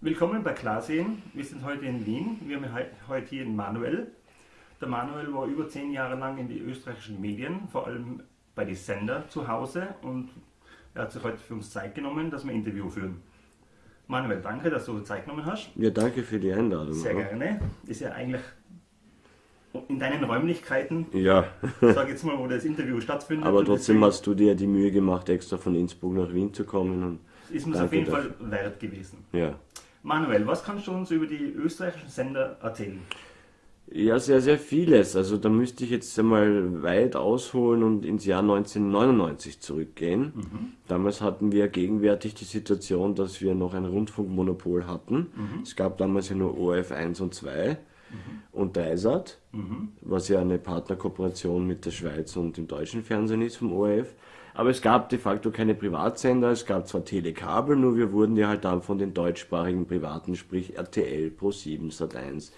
Willkommen bei Klarsehen. Wir sind heute in Wien. Wir haben heute hier den Manuel. Der Manuel war über zehn Jahre lang in die österreichischen Medien, vor allem bei den Sender zu Hause und er hat sich heute für uns Zeit genommen, dass wir ein Interview führen. Manuel, danke, dass du Zeit genommen hast. Ja, danke für die Einladung. Sehr gerne. Ist ja eigentlich in deinen Räumlichkeiten. Ja. Sag jetzt mal, wo das Interview stattfindet. Aber trotzdem hast du dir die Mühe gemacht, extra von Innsbruck nach Wien zu kommen. Ist uns auf jeden dafür. Fall wert gewesen. Ja. Manuel, was kannst du uns über die österreichischen Sender erzählen? Ja, sehr, sehr vieles. Also da müsste ich jetzt einmal weit ausholen und ins Jahr 1999 zurückgehen. Mhm. Damals hatten wir gegenwärtig die Situation, dass wir noch ein Rundfunkmonopol hatten. Mhm. Es gab damals ja nur ORF 1 und 2 mhm. und Dreisat, mhm. was ja eine Partnerkooperation mit der Schweiz und dem deutschen Fernsehen ist vom ORF. Aber es gab de facto keine Privatsender, es gab zwar Telekabel, nur wir wurden ja halt dann von den deutschsprachigen Privaten, sprich RTL, Pro7, Sat1,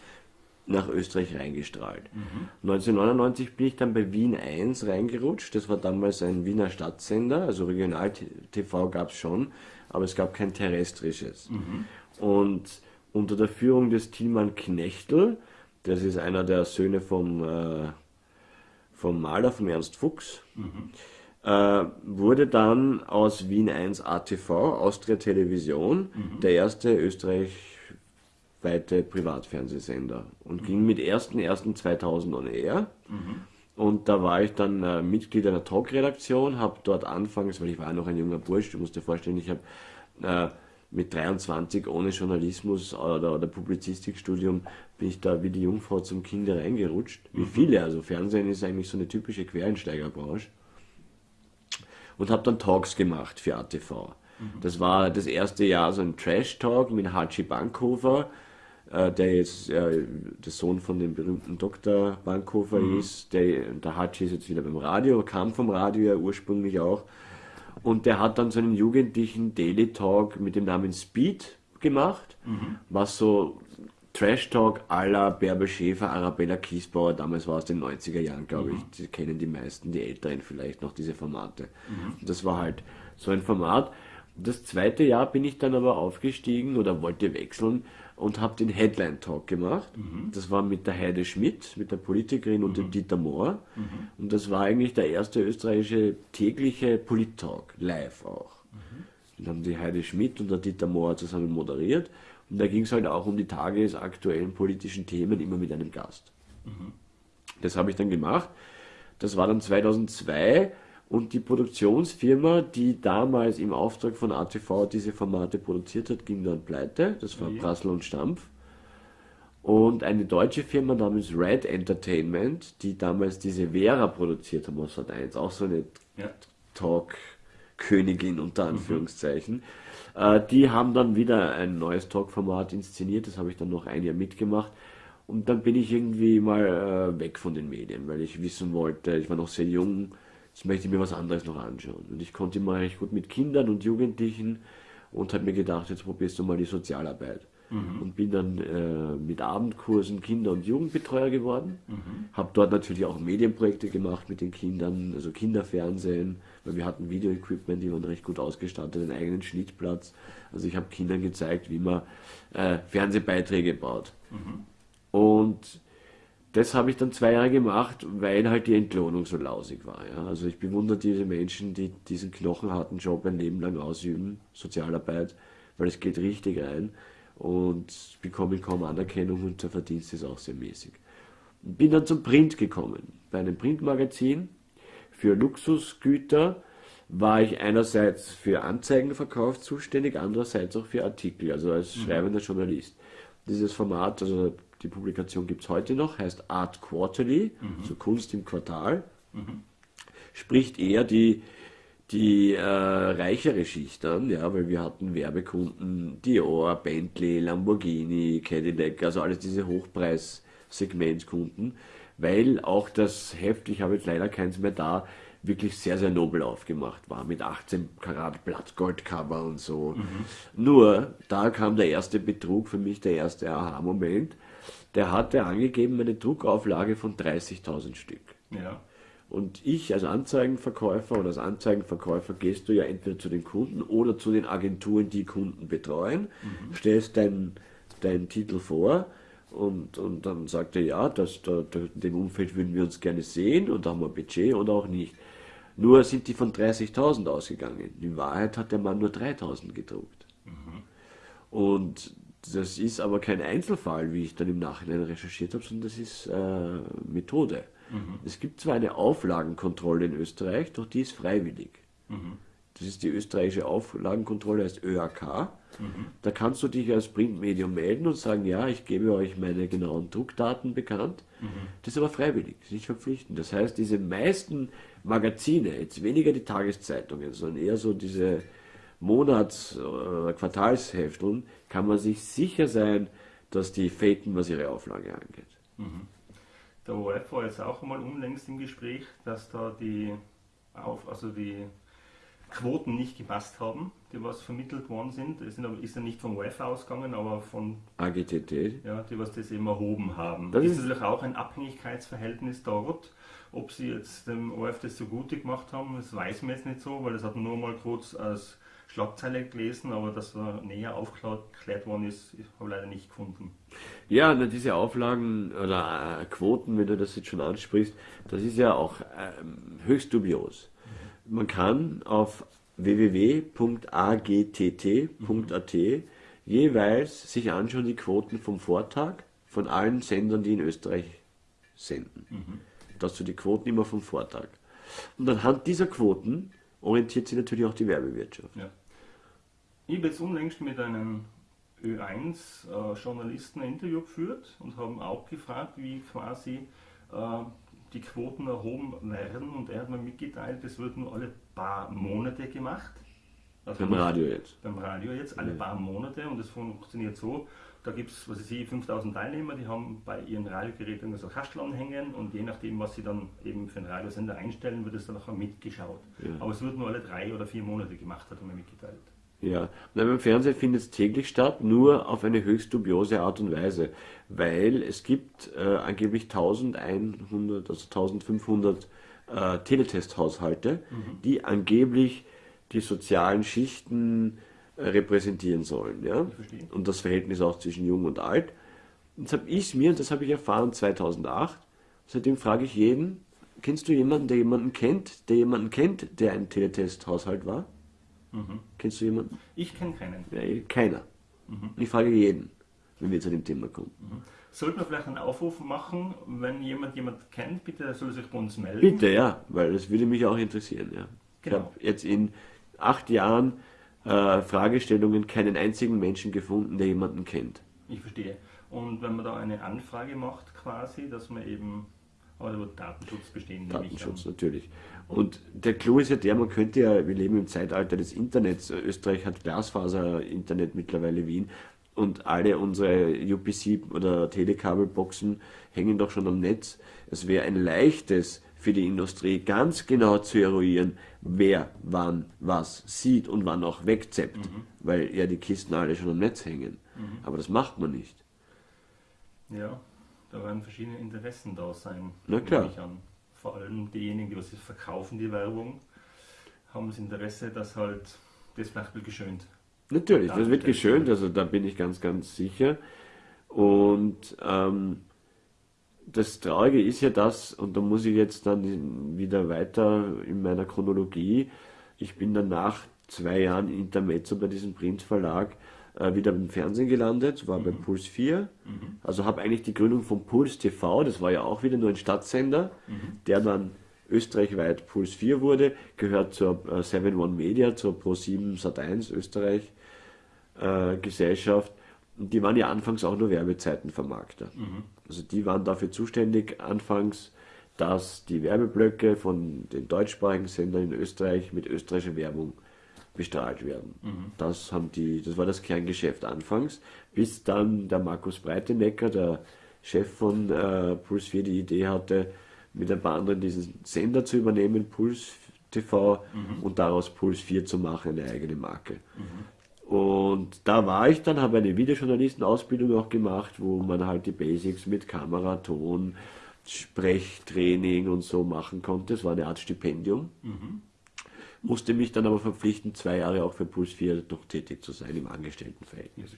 nach Österreich reingestrahlt. Mhm. 1999 bin ich dann bei Wien 1 reingerutscht. Das war damals ein Wiener Stadtsender, also Regional-TV gab es schon, aber es gab kein terrestrisches. Mhm. Und unter der Führung des Tilman Knechtel, das ist einer der Söhne vom, äh, vom Maler, vom Ernst Fuchs, mhm äh, wurde dann aus Wien 1 ATV, Austria Television, mhm. der erste österreichweite Privatfernsehsender und mhm. ging mit 1.1.2000 on air. Mhm. Und da war ich dann äh, Mitglied einer Talk-Redaktion, habe dort anfangs, weil ich war noch ein junger Bursch, du musst dir vorstellen, ich habe äh, mit 23 ohne Journalismus oder, oder Publizistikstudium bin ich da wie die Jungfrau zum Kinder reingerutscht. Wie mhm. viele, also Fernsehen ist eigentlich so eine typische Quereinsteigerbranche und habe dann Talks gemacht für ATV. Mhm. Das war das erste Jahr so ein Trash-Talk mit Hachi Bankhofer, äh, der jetzt äh, der Sohn von dem berühmten Dr. Bankhofer mhm. ist. Der, der Hachi ist jetzt wieder beim Radio, kam vom Radio ja ursprünglich auch. Und der hat dann so einen jugendlichen Daily Talk mit dem Namen Speed gemacht, mhm. was so Trash Talk à la Bärbel Schäfer, Arabella Kiesbauer, damals war es den 90er Jahren, glaube mhm. ich. Die kennen die meisten, die Älteren vielleicht noch diese Formate. Mhm. Das war halt so ein Format. Das zweite Jahr bin ich dann aber aufgestiegen oder wollte wechseln und habe den Headline Talk gemacht. Mhm. Das war mit der Heide Schmidt, mit der Politikerin und dem mhm. Dieter Mohr. Mhm. Und das war eigentlich der erste österreichische tägliche Polit-Talk, live auch. Mhm. Dann haben die Heide Schmidt und der Dieter Mohr zusammen moderiert. Und da ging es halt auch um die tagesaktuellen politischen Themen, immer mit einem Gast. Mhm. Das habe ich dann gemacht. Das war dann 2002 und die Produktionsfirma, die damals im Auftrag von ATV diese Formate produziert hat, ging dann pleite. Das war ja. Brassel und Stampf. Und eine deutsche Firma namens Red Entertainment, die damals diese Vera produziert haben aus Sat 1, auch so eine ja. Talk-Königin unter mhm. Anführungszeichen. Mhm äh, die haben dann wieder ein neues Talkformat inszeniert, das habe ich dann noch ein Jahr mitgemacht. Und dann bin ich irgendwie mal äh, weg von den Medien, weil ich wissen wollte, ich war noch sehr jung, jetzt möchte ich mir was anderes noch anschauen. Und ich konnte immer recht gut mit Kindern und Jugendlichen und habe mir gedacht, jetzt probierst du mal die Sozialarbeit. Mhm. Und bin dann äh, mit Abendkursen Kinder- und Jugendbetreuer geworden. Mhm. Habe dort natürlich auch Medienprojekte gemacht mit den Kindern, also Kinderfernsehen, weil wir hatten Videoequipment, die waren recht gut ausgestattet, einen eigenen Schnittplatz. Also ich habe Kindern gezeigt, wie man äh, Fernsehbeiträge baut. Mhm. Und das habe ich dann zwei Jahre gemacht, weil halt die Entlohnung so lausig war. Ja. Also ich bewundere diese Menschen, die diesen knochenharten Job ein Leben lang ausüben, Sozialarbeit, weil es geht richtig rein und bekomme kaum Anerkennung und der Verdienst ist auch sehr mäßig. Bin dann zum Print gekommen. Bei einem Printmagazin für Luxusgüter war ich einerseits für Anzeigenverkauf zuständig, andererseits auch für Artikel, also als mhm. schreibender Journalist. Dieses Format, also die Publikation gibt es heute noch, heißt Art Quarterly, mhm. so Kunst im Quartal, mhm. spricht eher die die äh, reichere Schicht an, ja, weil wir hatten Werbekunden, Dior, Bentley, Lamborghini, Cadillac, also alles diese Hochpreis-Segmentkunden, weil auch das Heft, ich habe jetzt leider keins mehr da, wirklich sehr, sehr nobel aufgemacht war, mit 18 Karat Blattgoldcover und so. Mhm. Nur, da kam der erste Betrug, für mich der erste Aha-Moment. Der hatte angegeben eine Druckauflage von 30.000 Stück. Ja. Und ich als Anzeigenverkäufer oder als Anzeigenverkäufer gehst du ja entweder zu den Kunden oder zu den Agenturen, die Kunden betreuen, mhm. stellst deinen dein Titel vor und, und dann sagt er, ja, das, da, in dem Umfeld würden wir uns gerne sehen und da haben wir Budget oder auch nicht. Nur sind die von 30.000 ausgegangen. In Wahrheit hat der Mann nur 3.000 gedruckt. Mhm. Und das ist aber kein Einzelfall, wie ich dann im Nachhinein recherchiert habe, sondern das ist äh, Methode. Mhm. Es gibt zwar eine Auflagenkontrolle in Österreich, doch die ist freiwillig. Mhm. Das ist die österreichische Auflagenkontrolle, heißt ÖAK. Mhm. Da kannst du dich als Printmedium melden und sagen, ja, ich gebe euch meine genauen Druckdaten bekannt. Mhm. Das ist aber freiwillig, das ist nicht verpflichtend. Das heißt, diese meisten Magazine, jetzt weniger die Tageszeitungen, sondern eher so diese Monats- oder Quartalshefteln, kann man sich sicher sein, dass die faken, was ihre Auflage angeht. Mhm. Der ORF war jetzt auch einmal unlängst im Gespräch, dass da die, auf, also die Quoten nicht gepasst haben, die was vermittelt worden sind. Es ist ja nicht vom ORF ausgegangen, aber von AGTT. Ja, die was das eben erhoben haben. Das ist natürlich auch ein Abhängigkeitsverhältnis dort. Ob sie jetzt dem ORF das so gut gemacht haben, das weiß man jetzt nicht so, weil das hat man nur mal kurz als Schlagzeile gelesen, aber dass er näher aufgeklärt worden ist, habe ich leider nicht gefunden. Ja, diese Auflagen oder äh, Quoten, wenn du das jetzt schon ansprichst, das ist ja auch äh, höchst dubios. Man kann auf www.agtt.at jeweils sich anschauen die Quoten vom Vortag von allen Sendern, die in Österreich senden. Mhm. Das sind die Quoten immer vom Vortag. Und anhand dieser Quoten orientiert sich natürlich auch die Werbewirtschaft. Ja. Ich habe jetzt unlängst mit einem Ö1-Journalisten äh, ein Interview geführt und haben auch gefragt, wie quasi äh, die Quoten erhoben werden. Und er hat mir mitgeteilt, das wird nur alle paar Monate gemacht. Also beim Radio jetzt. Beim Radio jetzt, alle ja. paar Monate. Und das funktioniert so, da gibt es, was ich sehe, 5000 Teilnehmer, die haben bei ihren Radiogeräten so Kastel anhängen und je nachdem, was sie dann eben für einen Radiosender einstellen, wird es dann auch mitgeschaut. Ja. Aber es wird nur alle drei oder vier Monate gemacht, hat er mir mitgeteilt. Ja, und beim Fernsehen findet es täglich statt, nur auf eine höchst dubiose Art und Weise, weil es gibt äh, angeblich 1100, also 1500 äh, Teletest-Haushalte, mhm. die angeblich die sozialen Schichten äh, repräsentieren sollen. Ja? Und das Verhältnis auch zwischen Jung und Alt. Und das habe ich mir, und das habe ich erfahren 2008, seitdem frage ich jeden, kennst du jemanden, der jemanden kennt, der jemanden kennt, der ein Teletest-Haushalt war? Mhm. Kennst du jemanden? Ich kenne keinen. Ja, keiner. Mhm. Ich frage jeden, wenn wir zu dem Thema kommen. Mhm. Sollten wir vielleicht einen Aufruf machen, wenn jemand jemand kennt, bitte soll sich bei uns melden? Bitte, ja, weil das würde mich auch interessieren. Ja. Genau. Ich habe jetzt in acht Jahren äh, Fragestellungen keinen einzigen Menschen gefunden, der jemanden kennt. Ich verstehe. Und wenn man da eine Anfrage macht quasi, dass man eben aber wird Datenschutz bestehen. Datenschutz natürlich. Und der Clou ist ja der, man könnte ja, wir leben im Zeitalter des Internets. Österreich hat Glasfaser-Internet mittlerweile Wien und alle unsere UPC oder Telekabelboxen hängen doch schon am Netz. Es wäre ein leichtes für die Industrie ganz genau zu eruieren, wer wann was sieht und wann auch wegzeppt, mhm. weil ja die Kisten alle schon am Netz hängen. Mhm. Aber das macht man nicht. Ja, da werden verschiedene Interessen da sein. Na klar. Vor allem diejenigen, die was verkaufen, die Werbung, haben das Interesse, dass halt das vielleicht geschönt. Natürlich, das wird geschönt, also da bin ich ganz, ganz sicher. Und ähm, das Traurige ist ja das, und da muss ich jetzt dann wieder weiter in meiner Chronologie, ich bin dann nach zwei Jahren Intermezzo bei diesem Printverlag äh, wieder im Fernsehen gelandet, war mhm. bei Puls 4. Mhm. Also habe eigentlich die Gründung von Puls TV, das war ja auch wieder nur ein Stadtsender, mhm. der dann österreichweit Puls 4 wurde, gehört zur äh, 7 One Media, zur Pro7 Sat1 Österreich äh, Gesellschaft. Und die waren ja anfangs auch nur Werbezeitenvermarkter. Mhm. Also die waren dafür zuständig anfangs, dass die Werbeblöcke von den deutschsprachigen Sendern in Österreich mit österreichischer Werbung bestrahlt werden. Mhm. Das, haben die, das war das Kerngeschäft anfangs, bis dann der Markus Breitenecker, der Chef von äh, Puls 4, die Idee hatte, mit ein paar anderen diesen Sender zu übernehmen, Puls TV, mhm. und daraus Puls 4 zu machen, eine eigene Marke. Mhm. Und da war ich dann, habe eine Videojournalistenausbildung auch gemacht, wo man halt die Basics mit Kamera, Ton, Sprechtraining und so machen konnte. Es war eine Art Stipendium. Musste mich dann aber verpflichten, zwei Jahre auch für Puls 4 noch tätig zu sein im Angestelltenverhältnis.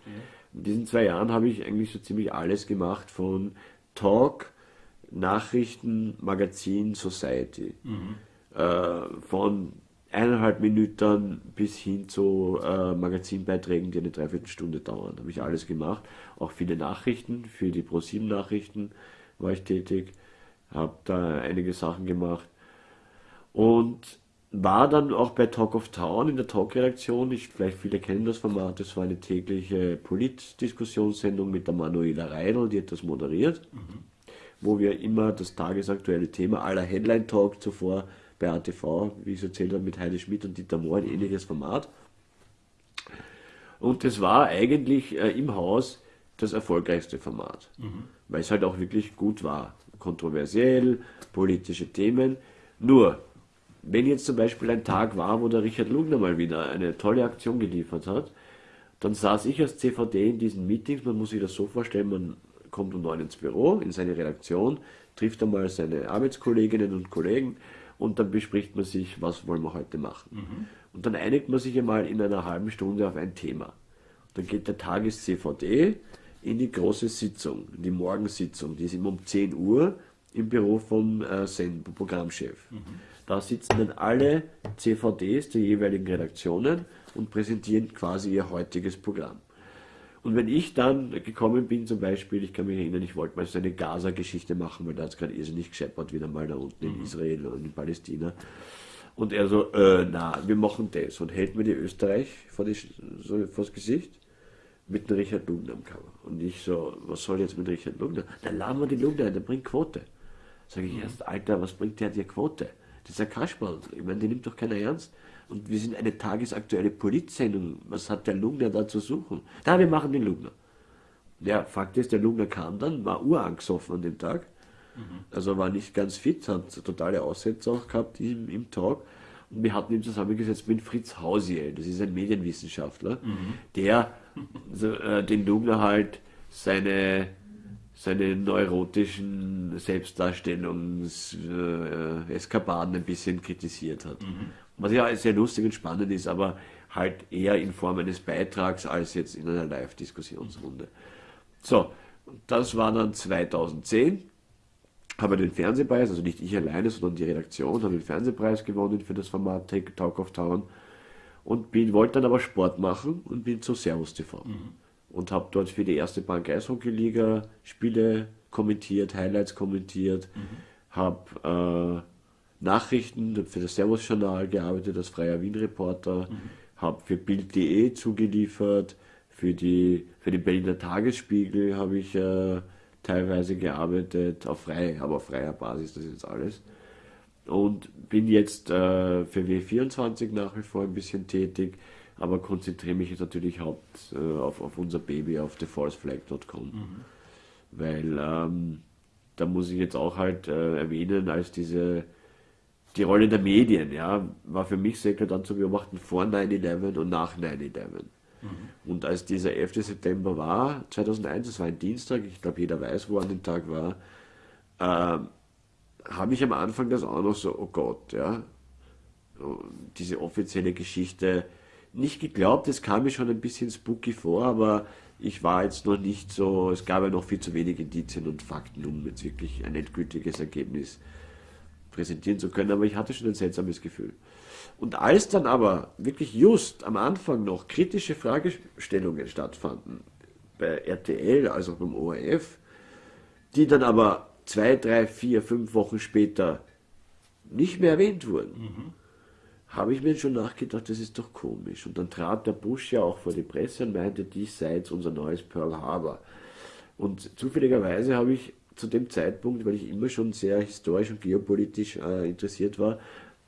In diesen zwei Jahren habe ich eigentlich so ziemlich alles gemacht von Talk, Nachrichten, Magazin, Society. Äh, von eineinhalb Minuten bis hin zu äh, Magazinbeiträgen, die eine Dreiviertelstunde dauern. Habe ich alles gemacht. Auch viele Nachrichten, für die Pro7 Nachrichten war ich tätig. Habe da einige Sachen gemacht. Und war dann auch bei Talk of Town in der Talk-Redaktion. Ich, vielleicht viele kennen das Format. Das war eine tägliche Politdiskussionssendung mit der Manuela Reidel, die hat das moderiert. Wo wir immer das tagesaktuelle Thema aller Headline Talk zuvor bei ATV, wie ich es erzählt habe, mit Heide Schmidt und Dieter Mohr, ein ähnliches Format. Und das war eigentlich äh, im Haus das erfolgreichste Format, weil es halt auch wirklich gut war. Kontroversiell, politische Themen. Nur, wenn jetzt zum Beispiel ein Tag war, wo der Richard Lugner mal wieder eine tolle Aktion geliefert hat, dann saß ich als CVD in diesen Meetings, man muss sich das so vorstellen, man kommt um neun ins Büro, in seine Redaktion, trifft einmal seine Arbeitskolleginnen und Kollegen und dann bespricht man sich, was wollen wir heute machen. Und dann einigt man sich einmal in einer halben Stunde auf ein Thema. Dann geht der Tages-CVD in die große Sitzung, in die Morgensitzung, die ist immer um 10 Uhr im Büro vom äh, Programmchef. Da sitzen dann alle CVDs der jeweiligen Redaktionen und präsentieren quasi ihr heutiges Programm. Und wenn ich dann gekommen bin, zum Beispiel, ich kann mich erinnern, ich wollte mal so eine Gaza-Geschichte machen, weil da hat es gerade irrsinnig gescheppert, wieder mal da unten in Israel und in Palästina. Und er so, äh, na, wir machen das. Und hält mir die Österreich vor, die, so vor das Gesicht mit dem Richard Lugner am Cover. Und ich so, was soll jetzt mit Richard Lugner? Dann laden wir die Lugner ein, der bringt Quote. Sag ich erst, Alter, was bringt der dir Quote? Das ist ein Kasperl. Ich meine, die nimmt doch keiner ernst. Und wir sind eine tagesaktuelle Politsendung. Was hat der Lugner da zu suchen? Da, wir machen den Lugner. Ja, Fakt ist, der Lugner kam dann, war urangesoffen an dem Tag. Also war nicht ganz fit, hat totale Aussätze auch gehabt im, im Talk. Und wir hatten ihn zusammengesetzt mit Fritz Hausiel, das ist ein Medienwissenschaftler, der so, äh, den Lugner halt seine, seine neurotischen Selbstdarstellungs-Eskapaden ein bisschen kritisiert hat. Was ja sehr lustig und spannend ist, aber halt eher in Form eines Beitrags als jetzt in einer Live-Diskussionsrunde. So, das war dann 2010 habe den Fernsehpreis, also nicht ich alleine, sondern die Redaktion, habe den Fernsehpreis gewonnen für das Format Take Talk of Town. Und bin, wollte dann aber Sport machen und bin zu Servus TV und habe dort für die erste Bank Eishockey-Liga Spiele kommentiert, Highlights kommentiert, habe äh, Nachrichten für das Servus-Journal gearbeitet als freier Wien-Reporter, habe für Bild.de zugeliefert, für, die, für den Berliner Tagesspiegel habe ich äh, teilweise gearbeitet, auf frei, aber auf freier Basis, das ist jetzt alles. Und bin jetzt äh, für W24 nach wie vor ein bisschen tätig, aber konzentriere mich jetzt natürlich haupt äh, auf, auf unser Baby, auf thefalseflag.com. Weil ähm, da muss ich jetzt auch halt äh, erwähnen, als diese die Rolle der Medien, ja, war für mich sehr klar dann zu beobachten vor 9-11 und nach 9-11. Und als dieser 11. September war, 2001, das war ein Dienstag, ich glaube jeder weiß, wo an dem Tag war, ähm, habe ich am Anfang das auch noch so, oh Gott, ja, so, diese offizielle Geschichte nicht geglaubt, es kam mir schon ein bisschen spooky vor, aber ich war jetzt noch nicht so, es gab ja noch viel zu wenig Indizien und Fakten, um jetzt wirklich ein endgültiges Ergebnis präsentieren zu können, aber ich hatte schon ein seltsames Gefühl. Und als dann aber wirklich just am Anfang noch kritische Fragestellungen stattfanden, bei RTL, also beim ORF, die dann aber zwei, drei, vier, fünf Wochen später nicht mehr erwähnt wurden, habe ich mir schon nachgedacht, das ist doch komisch. Und dann trat der Bush ja auch vor die Presse und meinte, dies sei jetzt unser neues Pearl Harbor. Und zufälligerweise habe ich zu dem Zeitpunkt, weil ich immer schon sehr historisch und geopolitisch äh, interessiert war,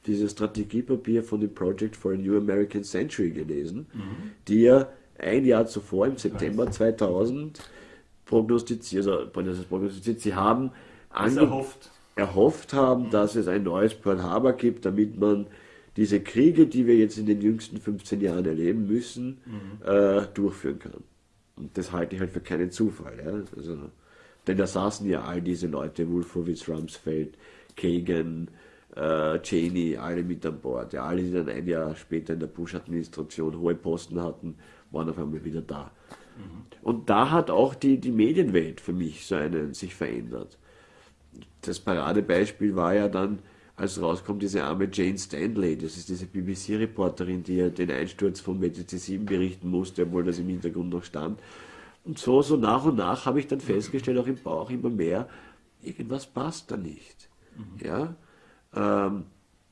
dieses Strategiepapier von dem Project for a New American Century gelesen, die ja ein Jahr zuvor, im September 2000, prognostiziert, also prognostiziert sie haben erhofft. erhofft haben, dass es ein neues Pearl Harbor gibt, damit man diese Kriege, die wir jetzt in den jüngsten 15 Jahren erleben müssen, äh, durchführen kann. Und das halte ich halt für keinen Zufall. Ja? Also Denn da saßen ja all diese Leute, Wolfowitz, Rumsfeld, Kagan, äh, Cheney, alle mit an Bord. Ja, alle, die dann ein Jahr später in der Bush-Administration hohe Posten hatten, waren auf einmal wieder da. Mhm. Und da hat auch die, die Medienwelt für mich so einen sich verändert. Das Paradebeispiel war ja dann, als rauskommt, diese arme Jane Stanley, das ist diese BBC-Reporterin, die ja den Einsturz von WTC 7 berichten musste, obwohl das im Hintergrund noch stand. Und so, so nach und nach habe ich dann festgestellt, auch im Bauch immer mehr, irgendwas passt da nicht. Mhm. Ja? Ähm,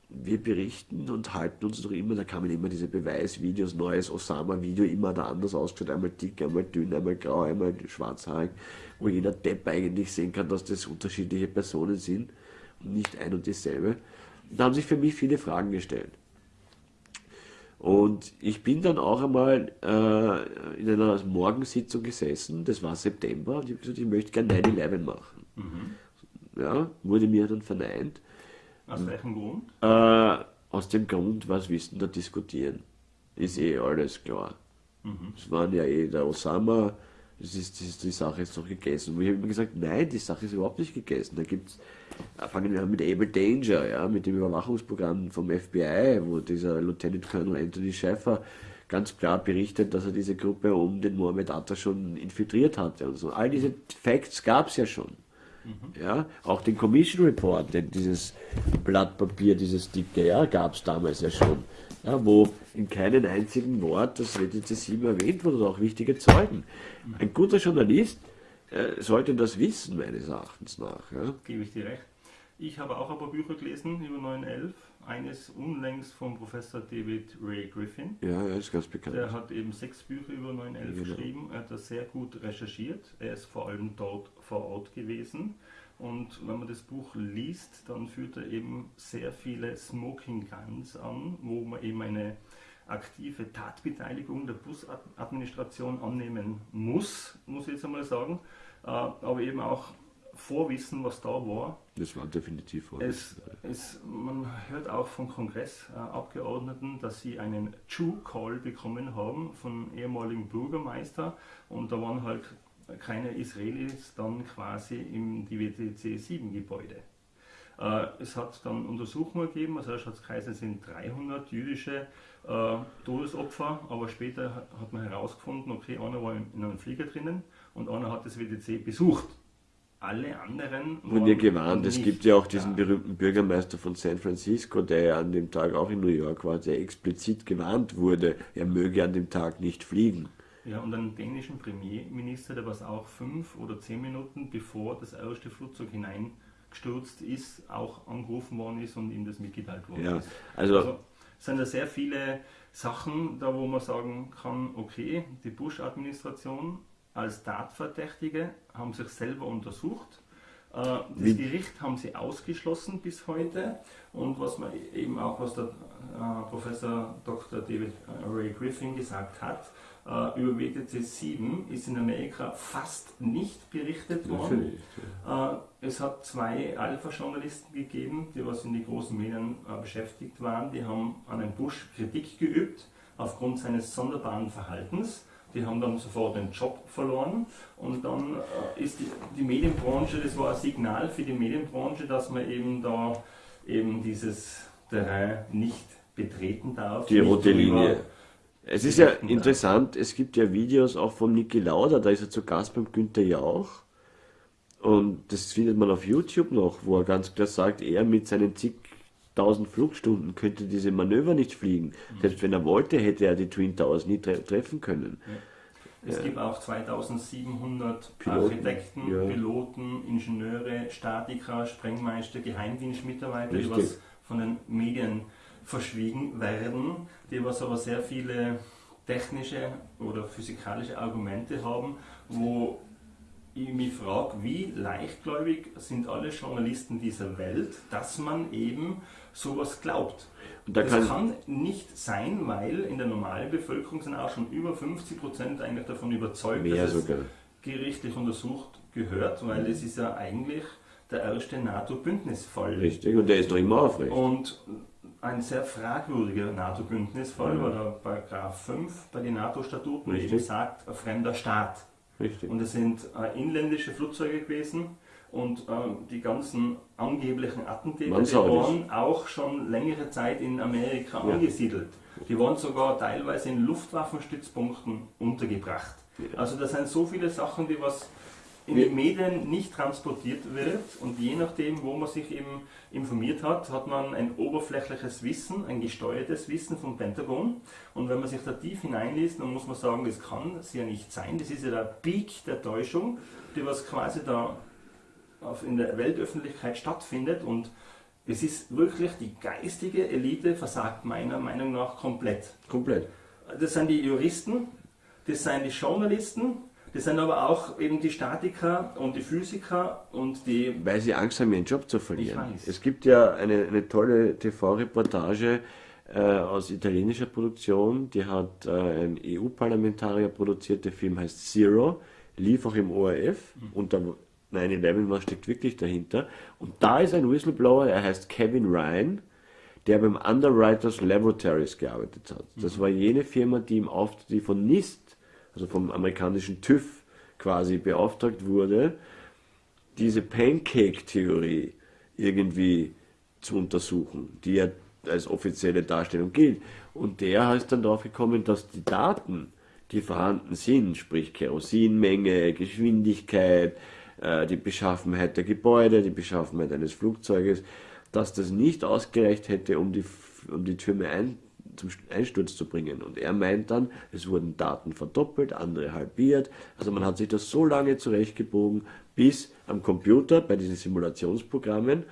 wir berichten und halten uns noch immer, da kamen immer diese Beweisvideos, neues Osama-Video, immer da anders ausgeschaut, einmal dick, einmal dünn, einmal grau, einmal schwarzhaarig, wo jeder Depp eigentlich sehen kann, dass das unterschiedliche Personen sind nicht ein und dieselbe. Und da haben sich für mich viele Fragen gestellt. Und ich bin dann auch einmal äh, in einer Morgensitzung gesessen, das war September, und ich habe gesagt, ich möchte gerne 9-11 machen. Mhm. Ja, wurde mir dann verneint. Aus welchem Grund? Äh, aus dem Grund, was wissen da diskutieren. Ist eh alles klar. Mhm. Es waren ja eh der Osama, das ist, das ist, die Sache ist doch gegessen. Und ich habe immer gesagt, nein, die Sache ist überhaupt nicht gegessen. Da gibt's, äh, fangen wir an mit Able Danger, ja, mit dem Überwachungsprogramm vom FBI, wo dieser Lieutenant Colonel Anthony Schäfer ganz klar berichtet, dass er diese Gruppe um den Mohammed Atta schon infiltriert hatte und so. All diese Facts gab es ja schon. Mhm. Ja, auch den Commission Report, denn dieses Blatt Papier, dieses dicke, ja, gab es damals ja schon. Ja, wo in keinem einzigen Wort das WTC 7 erwähnt wurde, auch wichtige Zeugen. Ein guter Journalist äh, sollte das wissen, meines Erachtens nach. Ja. Gebe ich dir recht. Ich habe auch ein paar Bücher gelesen über 911. Eines unlängst vom Professor David Ray Griffin. Ja, er ist ganz bekannt. Der hat eben sechs Bücher über 911 genau. geschrieben. Er hat das sehr gut recherchiert. Er ist vor allem dort vor Ort gewesen. Und wenn man das Buch liest, dann führt er eben sehr viele Smoking Guns an, wo man eben eine aktive Tatbeteiligung der Busadministration annehmen muss, muss ich jetzt einmal sagen, aber eben auch Vorwissen, was da war. Das war definitiv Vorwissen. Es, es, man hört auch von Kongressabgeordneten, dass sie einen Jew-Call bekommen haben von ehemaligen Bürgermeister und da waren halt keine Israelis dann quasi im WTC 7 Gebäude. Äh, es hat dann Untersuchungen gegeben, also es sind 300 jüdische äh, Todesopfer, aber später hat man herausgefunden, okay, einer war in einem Flieger drinnen und einer hat das WTC besucht alle anderen. Und ihr gewarnt, es gibt ja auch diesen ja. berühmten Bürgermeister von San Francisco, der ja an dem Tag auch in New York war, der explizit gewarnt wurde, er möge an dem Tag nicht fliegen. Ja, und einen dänischen Premierminister, der was auch fünf oder zehn Minuten bevor das erste Flugzeug hineingestürzt ist, auch angerufen worden ist und ihm das mitgeteilt worden ja, ist. Also, also sind da sehr viele Sachen, da wo man sagen kann, okay, die Bush-Administration als Tatverdächtige, haben sich selber untersucht. Äh, das Wie? Gericht haben sie ausgeschlossen bis heute. Und was man eben auch, was der äh, Professor Dr. David Ray Griffin gesagt hat, äh, über WTC 7 ist in Amerika fast nicht berichtet worden. Es hat zwei Alpha-Journalisten gegeben, die was in die großen Medien beschäftigt waren. Die haben an einem Bush Kritik geübt aufgrund seines sonderbaren Verhaltens die haben dann sofort den Job verloren und dann äh, ist die, die, Medienbranche, das war ein Signal für die Medienbranche, dass man eben da eben dieses Terrain nicht betreten darf. Die rote Linie. Es ist ja interessant, es gibt ja Videos auch von Niki Lauda, da ist er zu Gast beim Günther Jauch. Und das findet man auf YouTube noch, wo er ganz klar sagt, er mit seinen zig 1000 Flugstunden könnte diese Manöver nicht fliegen. Mhm. Selbst wenn er wollte, hätte er die Twin Towers nie tre treffen können. Ja. Es ja. gibt auch 2700 Piloten, Architekten, ja. Piloten, Ingenieure, Statiker, Sprengmeister, Geheimdienstmitarbeiter, Richtig. die was von den Medien verschwiegen werden, die was aber sehr viele technische oder physikalische Argumente haben, wo ich mich frage, wie leichtgläubig sind alle Journalisten dieser Welt, dass man eben sowas glaubt. Da das kann, kann, nicht sein, weil in der normalen Bevölkerung sind auch schon über 50 Prozent eigentlich davon überzeugt, dass es gerichtlich untersucht gehört, weil es ist ja eigentlich der erste NATO-Bündnisfall. Richtig, und der ist doch immer aufrecht. Und ein sehr fragwürdiger NATO-Bündnisfall, mhm. weil der Paragraph 5 bei den NATO-Statuten eben sagt, ein fremder Staat Richtig. Und es sind äh, inländische Flugzeuge gewesen. Und äh, die ganzen angeblichen Attentäter, Waren die Saudis. waren auch schon längere Zeit in Amerika Ja. angesiedelt. Die waren sogar teilweise in Luftwaffenstützpunkten untergebracht. Ja. Also das sind so viele Sachen, die was in den Medien nicht transportiert wird und je nachdem, wo man sich eben informiert hat, hat man ein oberflächliches Wissen, ein gesteuertes Wissen vom Pentagon und wenn man sich da tief hineinliest, dann muss man sagen, das kann es ja nicht sein, das ist ja der Peak der Täuschung, die was quasi da auf, in der Weltöffentlichkeit stattfindet und es ist wirklich die geistige Elite versagt meiner Meinung nach komplett. Komplett. Das sind die Juristen, das sind die Journalisten, das sind aber auch eben die Statiker und die Physiker und die. Weil sie Angst haben, ihren Job zu verlieren. Ich weiß. Es gibt ja eine, eine tolle TV-Reportage äh, aus italienischer Produktion, die hat äh, ein EU-Parlamentarier produziert, der Film heißt Zero, lief auch im ORF Mhm. und da 9-11, was steckt wirklich dahinter? Und da ist ein Whistleblower, er heißt Kevin Ryan, der beim Underwriters Laboratories gearbeitet hat. Das war jene Firma, die im Auftrag, die von NIST, also vom amerikanischen TÜV quasi beauftragt wurde, diese Pancake-Theorie irgendwie zu untersuchen, die ja als offizielle Darstellung gilt. Und der ist dann darauf gekommen, dass die Daten, die vorhanden sind, sprich Kerosinmenge, Geschwindigkeit, die Beschaffenheit der Gebäude, die Beschaffenheit eines Flugzeuges, dass das nicht ausgereicht hätte, um die, um die Türme ein, zum Einsturz zu bringen. Und er meint dann, es wurden Daten verdoppelt, andere halbiert. Also man hat sich das so lange zurechtgebogen, bis am Computer bei diesen Simulationsprogrammen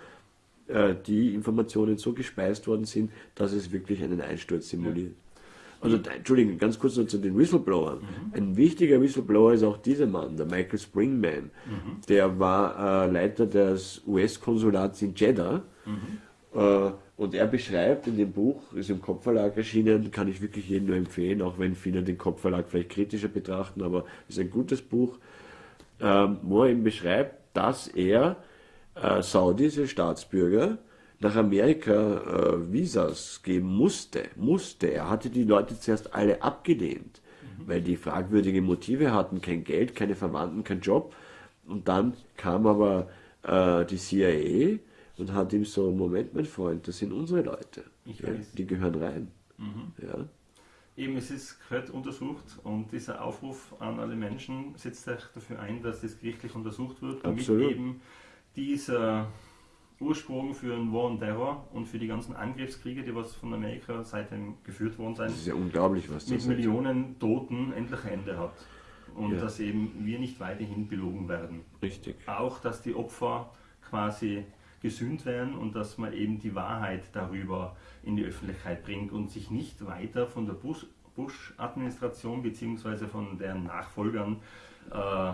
äh, die Informationen so gespeist worden sind, dass es wirklich einen Einsturz simuliert. Also, Entschuldigung, ganz kurz noch zu den Whistleblowern. Ein wichtiger Whistleblower ist auch dieser Mann, der Michael Springman. Der war äh, Leiter des US-Konsulats in Jeddah. Äh, und er beschreibt in dem Buch, ist im Kopfverlag erschienen, kann ich wirklich jedem nur empfehlen, auch wenn viele den Kopfverlag vielleicht kritischer betrachten, aber ist ein gutes Buch, ähm, wo er eben beschreibt, dass er äh, saudische Staatsbürger nach Amerika äh, Visas geben musste. Musste. Er hatte die Leute zuerst alle abgelehnt, weil die fragwürdige Motive hatten, kein Geld, keine Verwandten, kein Job. Und dann kam aber äh, die CIA und hat ihm so, Moment, mein Freund, das sind unsere Leute. Ja, die gehören rein. Ja. Eben, es ist gehört untersucht und dieser Aufruf an alle Menschen setzt sich dafür ein, dass das gerichtlich untersucht wird, damit Absolut. eben dieser Ursprung für den War on Terror und für die ganzen Angriffskriege, die was von Amerika seitdem geführt worden sind, Das ist ja unglaublich, was mit das ist. Millionen Toten endlich ein Ende hat. Und Ja. dass eben wir nicht weiterhin belogen werden. Richtig. Auch, dass die Opfer quasi gesühnt werden und dass man eben die Wahrheit darüber in die Öffentlichkeit bringt und sich nicht weiter von der Bush- Bush-Administration bzw. von deren Nachfolgern äh,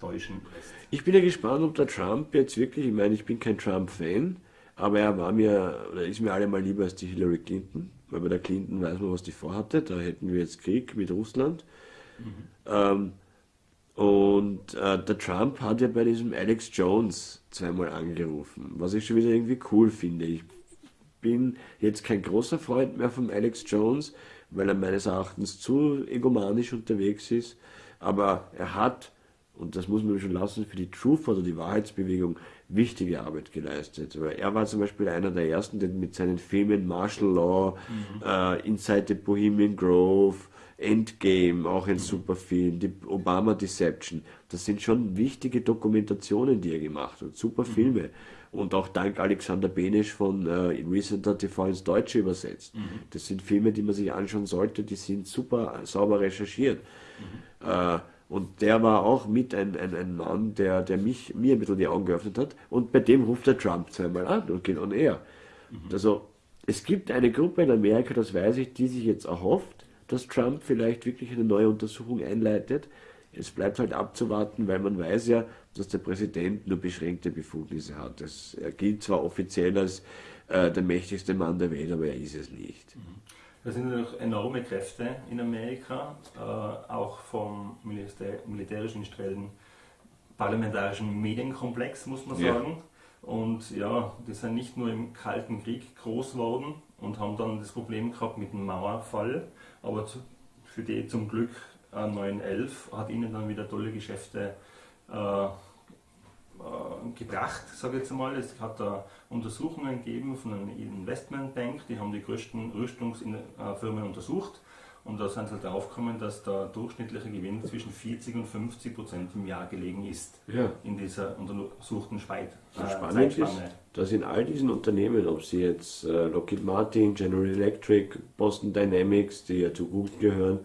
täuschen lässt. Ich bin ja gespannt, ob der Trump jetzt wirklich, ich meine, ich bin kein Trump-Fan, aber er war mir, oder ist mir allemal lieber als die Hillary Clinton, weil bei der Clinton weiß man, was die vorhatte, da hätten wir jetzt Krieg mit Russland. Ähm, und äh, der Trump hat ja bei diesem Alex Jones zweimal angerufen, was ich schon wieder irgendwie cool finde. Ich bin jetzt kein großer Freund mehr von Alex Jones, weil er meines Erachtens zu egomanisch unterwegs ist. Aber er hat, und das muss man schon lassen, für die Truth oder die Wahrheitsbewegung wichtige Arbeit geleistet. Weil er war zum Beispiel einer der ersten, der mit seinen Filmen Martial Law, äh, Inside the Bohemian Grove, Endgame, auch ein super Film, die Obama Deception, das sind schon wichtige Dokumentationen, die er gemacht hat, super Filme. Und auch dank Alexander Benesch von äh, Recenter TV ins Deutsche übersetzt. Das sind Filme, die man sich anschauen sollte, die sind super sauber recherchiert. Äh, und der war auch mit ein, ein, ein Mann, der, der mich, mir ein bisschen die Augen geöffnet hat. Und bei dem ruft der Trump zweimal an und geht on air. Also es gibt eine Gruppe in Amerika, das weiß ich, die sich jetzt erhofft, dass Trump vielleicht wirklich eine neue Untersuchung einleitet. Es bleibt halt abzuwarten, weil man weiß ja, dass der Präsident nur beschränkte Befugnisse hat. Es, er gilt zwar offiziell als äh, der mächtigste Mann der Welt, aber er ist es nicht. Da sind noch enorme Kräfte in Amerika, äh, auch vom Militär, militärischen Stellen, parlamentarischen Medienkomplex, muss man Ja. sagen. Und ja, die sind nicht nur im Kalten Krieg groß geworden und haben dann das Problem gehabt mit dem Mauerfall, aber zu, für die zum Glück äh, 911 hat ihnen dann wieder tolle Geschäfte äh, gebracht, sage ich jetzt mal. Es hat da Untersuchungen gegeben von einer Investmentbank, die haben die größten Rüstungsfirmen untersucht und da sind sie halt darauf gekommen, dass der durchschnittliche Gewinn zwischen 40 und 50 Prozent im Jahr gelegen ist. Ja. In dieser untersuchten Speit, äh, Spannend ist, dass in all diesen Unternehmen, ob sie jetzt äh, Lockheed Martin, General Electric, Boston Dynamics, die ja zu Google gehören,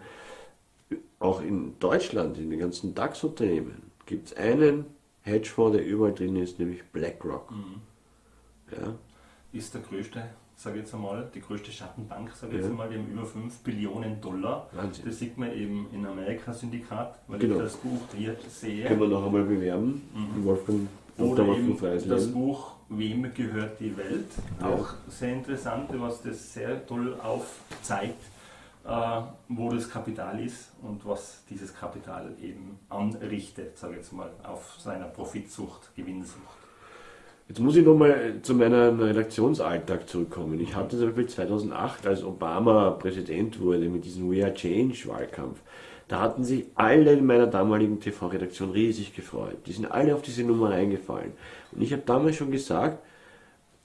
auch in Deutschland, in den ganzen DAX-Unternehmen, gibt es einen Hedgefonds, der überall drin ist, nämlich BlackRock. Mhm. Ja. Ist der größte sage ich jetzt einmal, die größte Schattenbank, sage ich ja. jetzt einmal, die haben über 5 Billionen Dollar. Wahnsinn. Das sieht man eben in Amerika-Syndikat, weil genau. ich das Buch hier sehe. Können wir noch einmal bewerben, mhm. Wolfgang Oder eben das Buch Wem gehört die Welt? Ja. Auch sehr interessant, was das sehr toll aufzeigt, wo das Kapital ist und was dieses Kapital eben anrichtet, sage ich jetzt mal, auf seiner Profitsucht, Gewinnsucht. Jetzt muss ich nochmal zu meinem Redaktionsalltag zurückkommen. Ich hatte zum Beispiel 2008, als Obama Präsident wurde mit diesem We Are Change Wahlkampf, da hatten sich alle in meiner damaligen TV-Redaktion riesig gefreut. Die sind alle auf diese Nummer reingefallen. Und ich habe damals schon gesagt,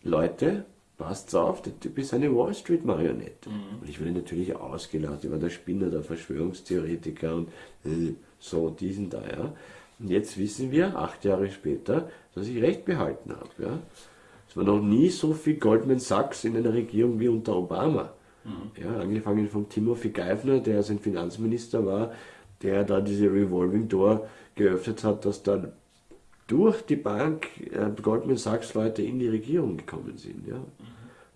Leute, passt auf, der Typ ist eine Wall Street Marionette. Mhm. Und ich wurde natürlich ausgelacht, ich war der Spinner, der Verschwörungstheoretiker und äh, so diesen da, ja. Und jetzt wissen wir, acht Jahre später, dass ich recht behalten habe. Ja. Es war noch nie so viel Goldman Sachs in einer Regierung wie unter Obama. Mhm. Ja, angefangen von Timothy Geithner, der sein Finanzminister war, der da diese Revolving Door geöffnet hat, dass dann durch die Bank äh, Goldman Sachs Leute in die Regierung gekommen sind. Ja. Mhm.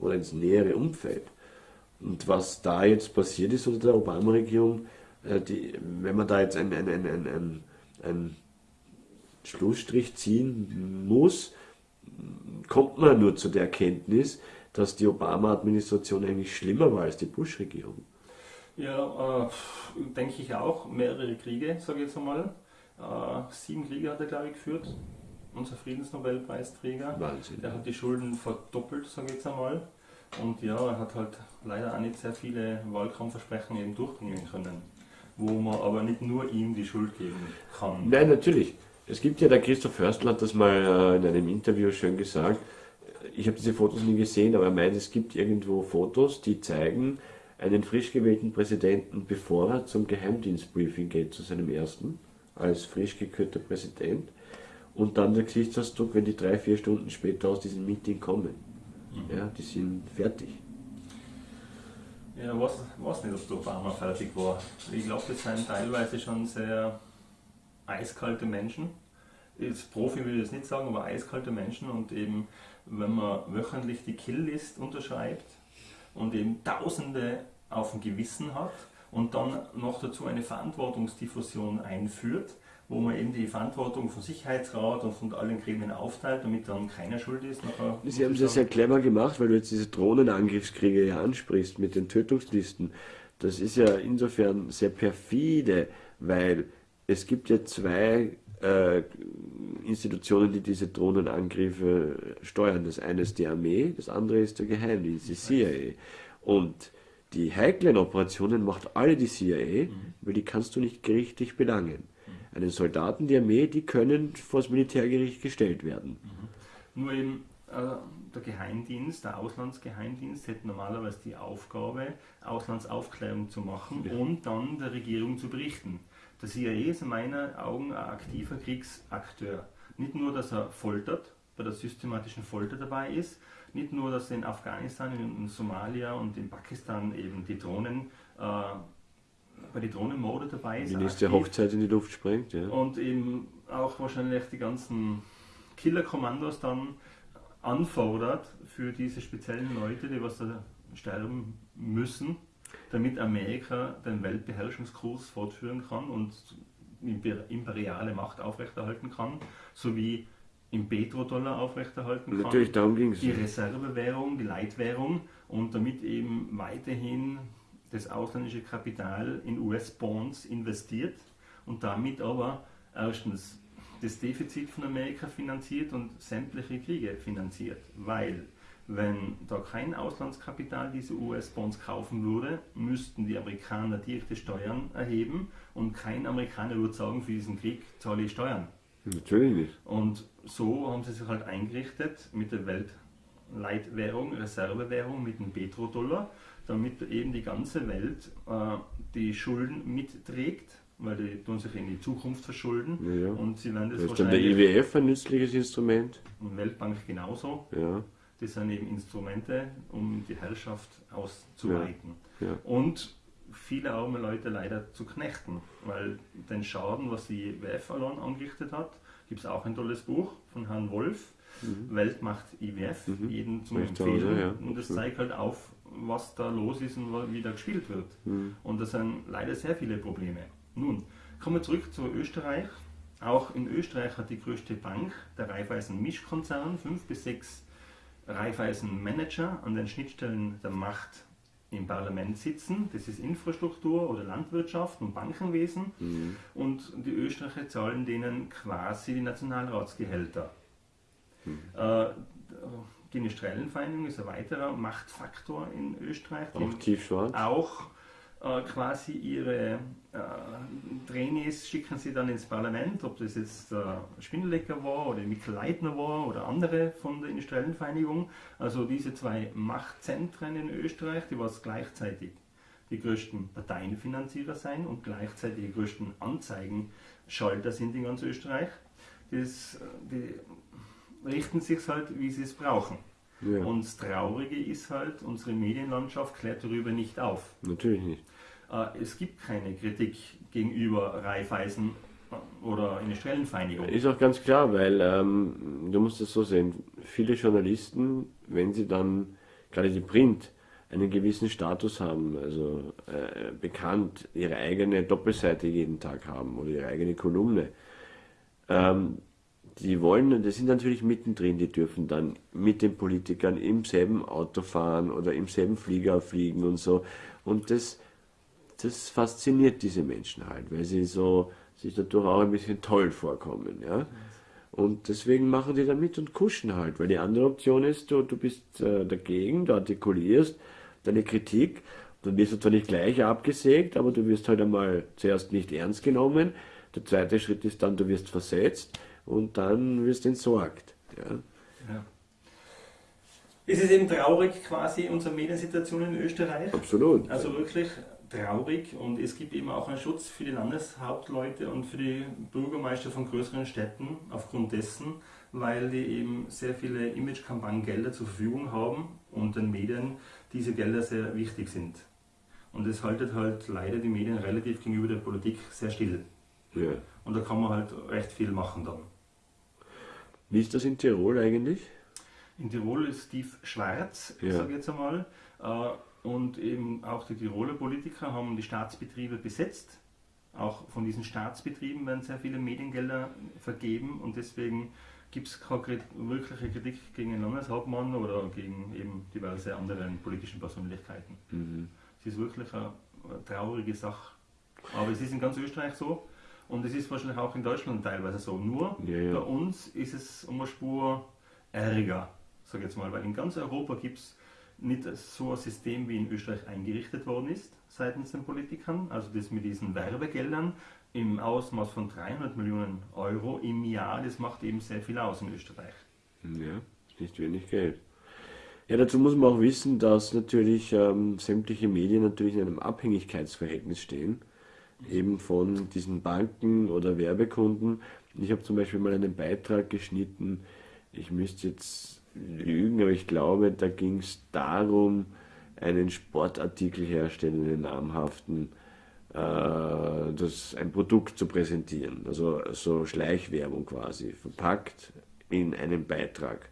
Oder ins nähere Umfeld. Und was da jetzt passiert ist unter der Obama-Regierung, äh, wenn man da jetzt ein, ein, ein, ein, ein Schlussstrich ziehen muss, kommt man nur zu der Erkenntnis, dass die Obama-Administration eigentlich schlimmer war als die Bush-Regierung. Ja, äh, denke ich auch. Mehrere Kriege, sage ich jetzt einmal. Äh, sieben Kriege hat er, glaube ich, geführt. Unser Friedensnobelpreisträger. Wahnsinn. Der hat die Schulden verdoppelt, sage ich jetzt einmal. Und ja, er hat halt leider auch nicht sehr viele Wahlkampfversprechen eben durchbringen können. Wo man aber nicht nur ihm die Schuld geben kann. Nein, natürlich. Es gibt ja, der Christoph Förstl hat das mal äh, in einem Interview schön gesagt. Ich habe diese Fotos nie gesehen, aber er meint, es gibt irgendwo Fotos, die zeigen einen frisch gewählten Präsidenten, bevor er zum Geheimdienstbriefing geht, zu seinem ersten, als frisch gekürter Präsident. Und dann der Gesichtsausdruck, wenn die drei, vier Stunden später aus diesem Meeting kommen. Mhm. Ja, die sind fertig. Ja, weiß, weiß nicht, ob der Obama fertig war. Ich glaube, das sind teilweise schon sehr eiskalte Menschen. Als Profi will ich das nicht sagen, aber eiskalte Menschen und eben, wenn man wöchentlich die Killlist unterschreibt und eben Tausende auf dem Gewissen hat und dann noch dazu eine Verantwortungsdiffusion einführt, wo man eben die Verantwortung vom Sicherheitsrat und von allen Gremien aufteilt, damit dann keiner schuld ist. Nachher Sie haben es ja sehr clever gemacht, weil du jetzt diese Drohnenangriffskriege ja ansprichst mit den Tötungslisten. Das ist ja insofern sehr perfide, weil es gibt ja zwei äh, Institutionen, die diese Drohnenangriffe steuern. Das eine ist die Armee, das andere ist der Geheimdienst, die CIA. Und die heiklen Operationen macht alle die CIA, mhm. weil die kannst du nicht gerichtlich belangen. Einen Soldaten, die Armee, die können vor das Militärgericht gestellt werden. Mhm. Nur eben äh, der Geheimdienst, der Auslandsgeheimdienst hätte normalerweise die Aufgabe, Auslandsaufklärung zu machen ja. und dann der Regierung zu berichten. Der CIA ist in meinen Augen ein aktiver Kriegsakteur. Nicht nur, dass er foltert, bei der systematischen Folter dabei ist, nicht nur, dass er in Afghanistan, in, Somalia und in Pakistan eben die Drohnen, äh, bei den Drohnenmorde dabei ist. Die nächste aktiv. Hochzeit in die Luft sprengt, ja. Und eben auch wahrscheinlich die ganzen Killerkommandos dann anfordert für diese speziellen Leute, die was da sterben müssen damit Amerika den Weltbeherrschungskurs fortführen kann und imperiale Macht aufrechterhalten kann, sowie im Petrodollar aufrechterhalten kann. Natürlich, darum ging es. Die Reservewährung, die Leitwährung und damit eben weiterhin das ausländische Kapital in US-Bonds investiert und damit aber erstens das Defizit von Amerika finanziert und sämtliche Kriege finanziert, weil wenn da kein Auslandskapital diese US-Bonds kaufen würde, müssten die Amerikaner direkte Steuern erheben Und kein Amerikaner würde sagen, für diesen Krieg zahle ich Steuern. Natürlich nicht. Und so haben sie sich halt eingerichtet mit der Weltleitwährung, Reservewährung, mit dem Petrodollar, damit eben die ganze Welt äh, die Schulden mitträgt, weil die tun sich in die Zukunft verschulden. Ja, ja. Und sie werden das, Da ist dann der IWF ein nützliches Instrument. und Weltbank genauso. Ja, Das sind eben Instrumente, um die Herrschaft auszuweiten. ja. Und viele arme Leute leider zu knechten, weil den Schaden, was die IWF allein angerichtet hat, gibt es auch ein tolles Buch von Herrn Wolf, Weltmacht IWF, Mhm. jeden zum Empfehlen. also, ja. Und das Mhm. zeigt halt auf, was da los ist und wie da gespielt wird. Mhm. Und das sind leider sehr viele Probleme. Nun, kommen wir zurück zu Österreich. Auch in Österreich hat die größte Bank, der Raiffeisen Mischkonzern, fünf bis sechs Raiffeisen Manager an den Schnittstellen der Macht im Parlament sitzen. Das ist Infrastruktur oder Landwirtschaft und Bankenwesen. Mhm. Und die Österreicher zahlen denen quasi die Nationalratsgehälter. Mhm. Äh, die Industriellenvereinigung ist ein weiterer Machtfaktor in Österreich. Auch tiefschwarz. auch äh, quasi ihre äh, Trainees schicken sie dann ins Parlament, ob das jetzt der Spindlecker war oder Mikkel Leitner war oder andere von der industriellen Vereinigung. Also diese zwei Machtzentren in Österreich, die was gleichzeitig die größten Parteienfinanzierer sein und gleichzeitig die größten Anzeigenschalter sind in ganz Österreich. Das, äh, die richten sich halt, wie sie es brauchen. Ja, Und das Traurige ist halt, unsere Medienlandschaft klärt darüber nicht auf. natürlich nicht. Äh, Es gibt keine Kritik gegenüber Raiffeisen äh, oder Industriellenvereinigung. Ist auch ganz klar, weil ähm, du musst es so sehen, viele Journalisten, wenn sie dann, gerade die Print, einen gewissen Status haben, also äh, bekannt, ihre eigene Doppelseite jeden Tag haben oder ihre eigene Kolumne, ähm, die wollen, das sind natürlich mittendrin, die dürfen dann mit den Politikern im selben Auto fahren oder im selben Flieger fliegen und so. Und das, das fasziniert diese Menschen halt, weil sie so sich dadurch auch ein bisschen toll vorkommen, ja. Und deswegen machen die dann mit und kuschen halt, weil die andere Option ist, du, du bist äh, dagegen, du artikulierst deine Kritik, dann wirst du zwar nicht gleich abgesägt, aber du wirst halt einmal zuerst nicht ernst genommen. Der zweite Schritt ist dann, du wirst versetzt und dann wirst entsorgt. Ja. Ja. Es ist eben traurig quasi unsere Mediensituation in Österreich. Absolut. Also wirklich traurig und es gibt eben auch einen Schutz für die Landeshauptleute und für die Bürgermeister von größeren Städten aufgrund dessen, weil die eben sehr viele Image-Kampagnengelder zur Verfügung haben und den Medien diese Gelder sehr wichtig sind. Und es haltet halt leider die Medien relativ gegenüber der Politik sehr still. ja. Und da kann man halt recht viel machen dann. Wie ist das in Tirol eigentlich? In Tirol ist tief schwarz, Ja. sage ich jetzt einmal. Äh, Und eben auch die Tiroler Politiker haben die Staatsbetriebe besetzt. Auch von diesen Staatsbetrieben werden sehr viele Mediengelder vergeben und deswegen gibt es keine wirkliche Kritik gegen den Landeshauptmann oder gegen eben diverse andere politischen Persönlichkeiten. Mhm. Es ist wirklich eine traurige Sache. Aber es ist in ganz Österreich so und es ist wahrscheinlich auch in Deutschland teilweise so. Nur Ja, ja. bei uns ist es um eine Spur ärger, sag ich jetzt mal, weil in ganz Europa gibt es nicht so ein System, wie in Österreich eingerichtet worden ist seitens den Politikern. Also das mit diesen Werbegeldern im Ausmaß von 300 Millionen Euro im Jahr, das macht eben sehr viel aus in Österreich. Ja, nicht wenig Geld. Ja, dazu muss man auch wissen, dass natürlich ähm, sämtliche Medien natürlich in einem Abhängigkeitsverhältnis stehen, eben von diesen Banken oder Werbekunden. Ich habe zum Beispiel mal einen Beitrag geschnitten, ich müsste jetzt lügen, aber ich glaube, da ging es darum, einen Sportartikel herstellen, einen namhaften, äh, das, ein Produkt zu präsentieren. Also so Schleichwerbung quasi, verpackt in einem Beitrag.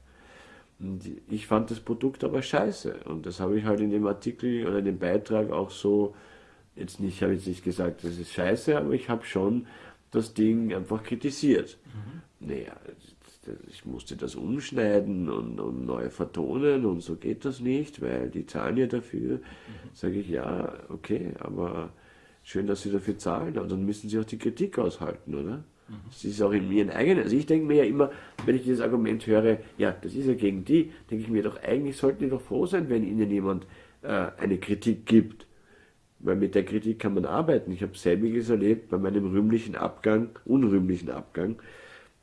Und ich fand das Produkt aber scheiße. Und das habe ich halt in dem Artikel oder in dem Beitrag auch so, jetzt nicht, habe ich nicht gesagt, das ist scheiße, aber ich habe schon das Ding einfach kritisiert. Naja, ich musste das umschneiden und, und neu vertonen und so geht das nicht, weil die zahlen ja dafür. Sage ich, ja, okay, aber schön, dass sie dafür zahlen, aber dann müssen sie auch die Kritik aushalten, oder? Das ist auch in ihren eigenen. Also ich denke mir ja immer, wenn ich dieses Argument höre, ja, das ist ja gegen die, denke ich mir doch, eigentlich sollten die doch froh sein, wenn ihnen jemand äh, eine Kritik gibt. Weil mit der Kritik kann man arbeiten. Ich habe selbiges erlebt bei meinem rühmlichen Abgang, unrühmlichen Abgang,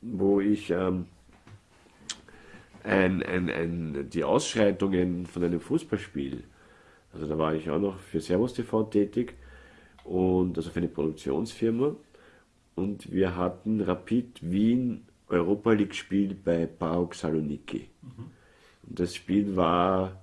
wo ich ähm, ein, ein, ein, die Ausschreitungen von einem Fußballspiel, also da war ich auch noch für Servus TV tätig und also für eine Produktionsfirma und wir hatten Rapid Wien Europa League Spiel bei PAOK Saloniki. Mhm. Und das Spiel war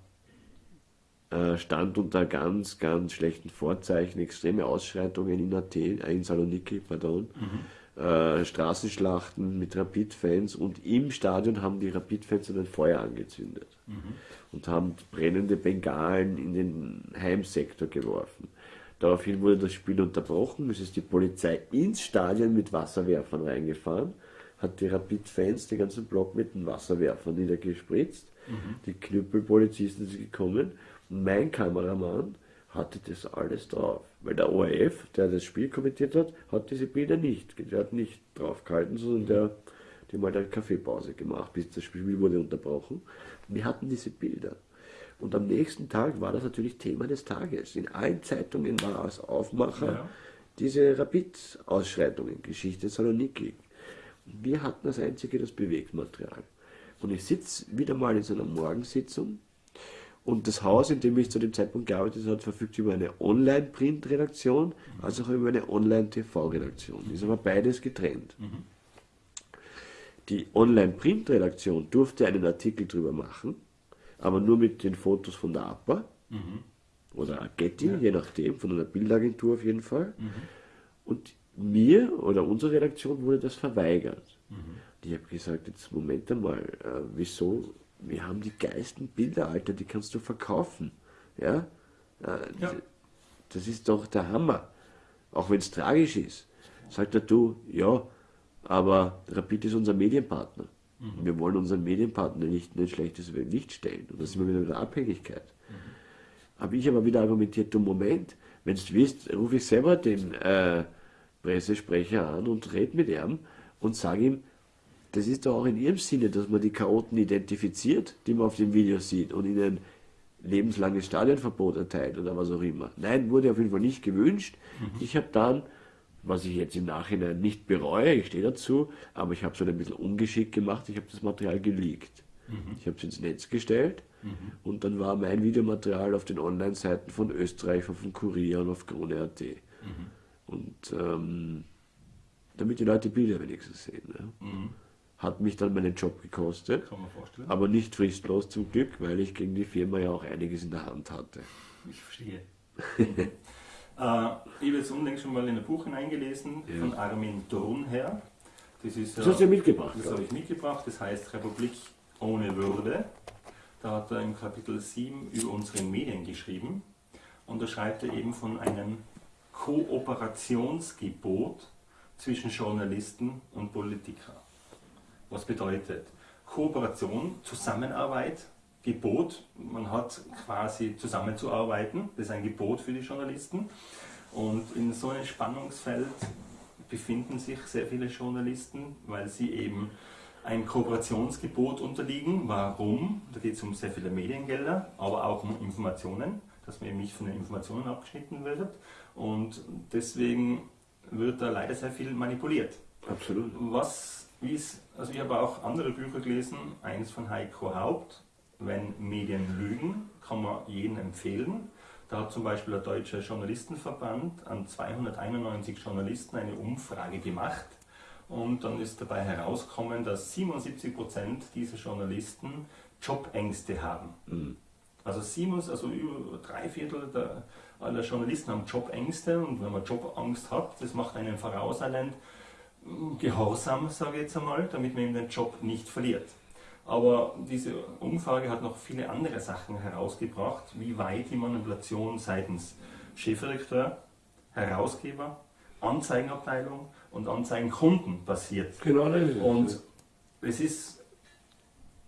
äh, stand unter ganz, ganz schlechten Vorzeichen, extreme Ausschreitungen in Athen, äh, in Saloniki, pardon. Mhm. Äh, Straßenschlachten mit Rapid-Fans und im Stadion haben die Rapid-Fans ein Feuer angezündet mhm. und haben brennende Bengalen in den Heimsektor geworfen. Daraufhin wurde das Spiel unterbrochen. Es ist die Polizei ins Stadion mit Wasserwerfern reingefahren, hat die Rapid-Fans den ganzen Block mit den Wasserwerfern niedergespritzt. Mhm. Die Knüppelpolizisten sind gekommen mein Kameramann hatte das alles drauf. Weil der ORF, der das Spiel kommentiert hat, hat diese Bilder nicht. Der hat nicht draufgehalten, sondern der, die haben halt eine Kaffeepause gemacht, bis das Spiel wurde unterbrochen. Und wir hatten diese Bilder. Und am nächsten Tag war das natürlich Thema des Tages. In allen Zeitungen war als Aufmacher ja. diese Rapid-Ausschreitungen, Geschichte Saloniki. Wir hatten als einzige das Bewegtmaterial. Und ich sitze wieder mal in so einer Morgensitzung und das Haus, in dem ich zu dem Zeitpunkt gearbeitet habe, verfügt über eine Online-Print-Redaktion, als auch über eine Online-TV-Redaktion. Ist aber beides getrennt. Mhm. Die Online-Print-Redaktion durfte einen Artikel drüber machen, aber nur mit den Fotos von der APA mhm. oder Getty, ja. je nachdem, von einer Bildagentur auf jeden Fall. Mhm. Und mir oder unserer Redaktion wurde das verweigert. Mhm. Ich habe gesagt, jetzt Moment einmal, äh, wieso wir haben die geilsten Bilder, Alter, die kannst du verkaufen. Ja? ja. Das ist doch der Hammer. Auch wenn es tragisch ist. Sagt er, du, ja, aber Rapid ist unser Medienpartner. Mhm. Wir wollen unseren Medienpartner nicht in ein schlechtes Licht stellen. Und da sind wir wieder in der Abhängigkeit. Mhm. Habe ich aber wieder argumentiert, du Moment, wenn du willst, rufe ich selber den äh, Pressesprecher an und rede mit ihm und sage ihm, das ist doch auch in ihrem Sinne, dass man die Chaoten identifiziert, die man auf dem Video sieht und ihnen lebenslanges Stadionverbot erteilt oder was auch immer. Nein, wurde auf jeden Fall nicht gewünscht. Mhm. Ich habe dann, was ich jetzt im Nachhinein nicht bereue, ich stehe dazu, aber ich habe es halt ein bisschen ungeschickt gemacht, ich habe das Material geleakt. Mhm. Ich habe es ins Netz gestellt mhm. und dann war mein Videomaterial auf den Online-Seiten von Österreich, von Kurier und auf Krone.at. Mhm. Und ähm, damit die Leute Bilder wenigstens sehen. Ne? Hat mich dann meinen Job gekostet. Kann man vorstellen. Aber nicht fristlos zum Glück, weil ich gegen die Firma ja auch einiges in der Hand hatte. Ich verstehe. äh, ich habe jetzt unlängst schon mal in ein Buch hineingelesen ja. von Armin Thurnherr. Das, ist, das hast du ja mitgebracht. Das habe ich mitgebracht. Das heißt Republik ohne Würde. Da hat er im Kapitel 7 über unsere Medien geschrieben. Und da schreibt er eben von einem Kooperationsgebot zwischen Journalisten und Politikern was bedeutet. Kooperation, Zusammenarbeit, Gebot, man hat quasi zusammenzuarbeiten, das ist ein Gebot für die Journalisten. Und in so einem Spannungsfeld befinden sich sehr viele Journalisten, weil sie eben ein Kooperationsgebot unterliegen. Warum? Da geht es um sehr viele Mediengelder, aber auch um Informationen, dass man eben nicht von den Informationen abgeschnitten wird. Und deswegen wird da leider sehr viel manipuliert. Absolut. Was also ich habe auch andere Bücher gelesen, eines von Heiko Haupt, Wenn Medien lügen, kann man jedem empfehlen. Da hat zum Beispiel der Deutsche Journalistenverband an 291 Journalisten eine Umfrage gemacht und dann ist dabei herausgekommen, dass 77 Prozent dieser Journalisten Jobängste haben. Mhm. Also, Siemens, also über drei Viertel der, aller Journalisten haben Jobängste und wenn man Jobangst hat, das macht einen vorauseilend, Gehorsam, sage ich jetzt einmal, damit man eben den Job nicht verliert. Aber diese Umfrage hat noch viele andere Sachen herausgebracht, wie weit die Manipulation seitens Chefredakteur, Herausgeber, Anzeigenabteilung und Anzeigenkunden passiert. Genau, und es ist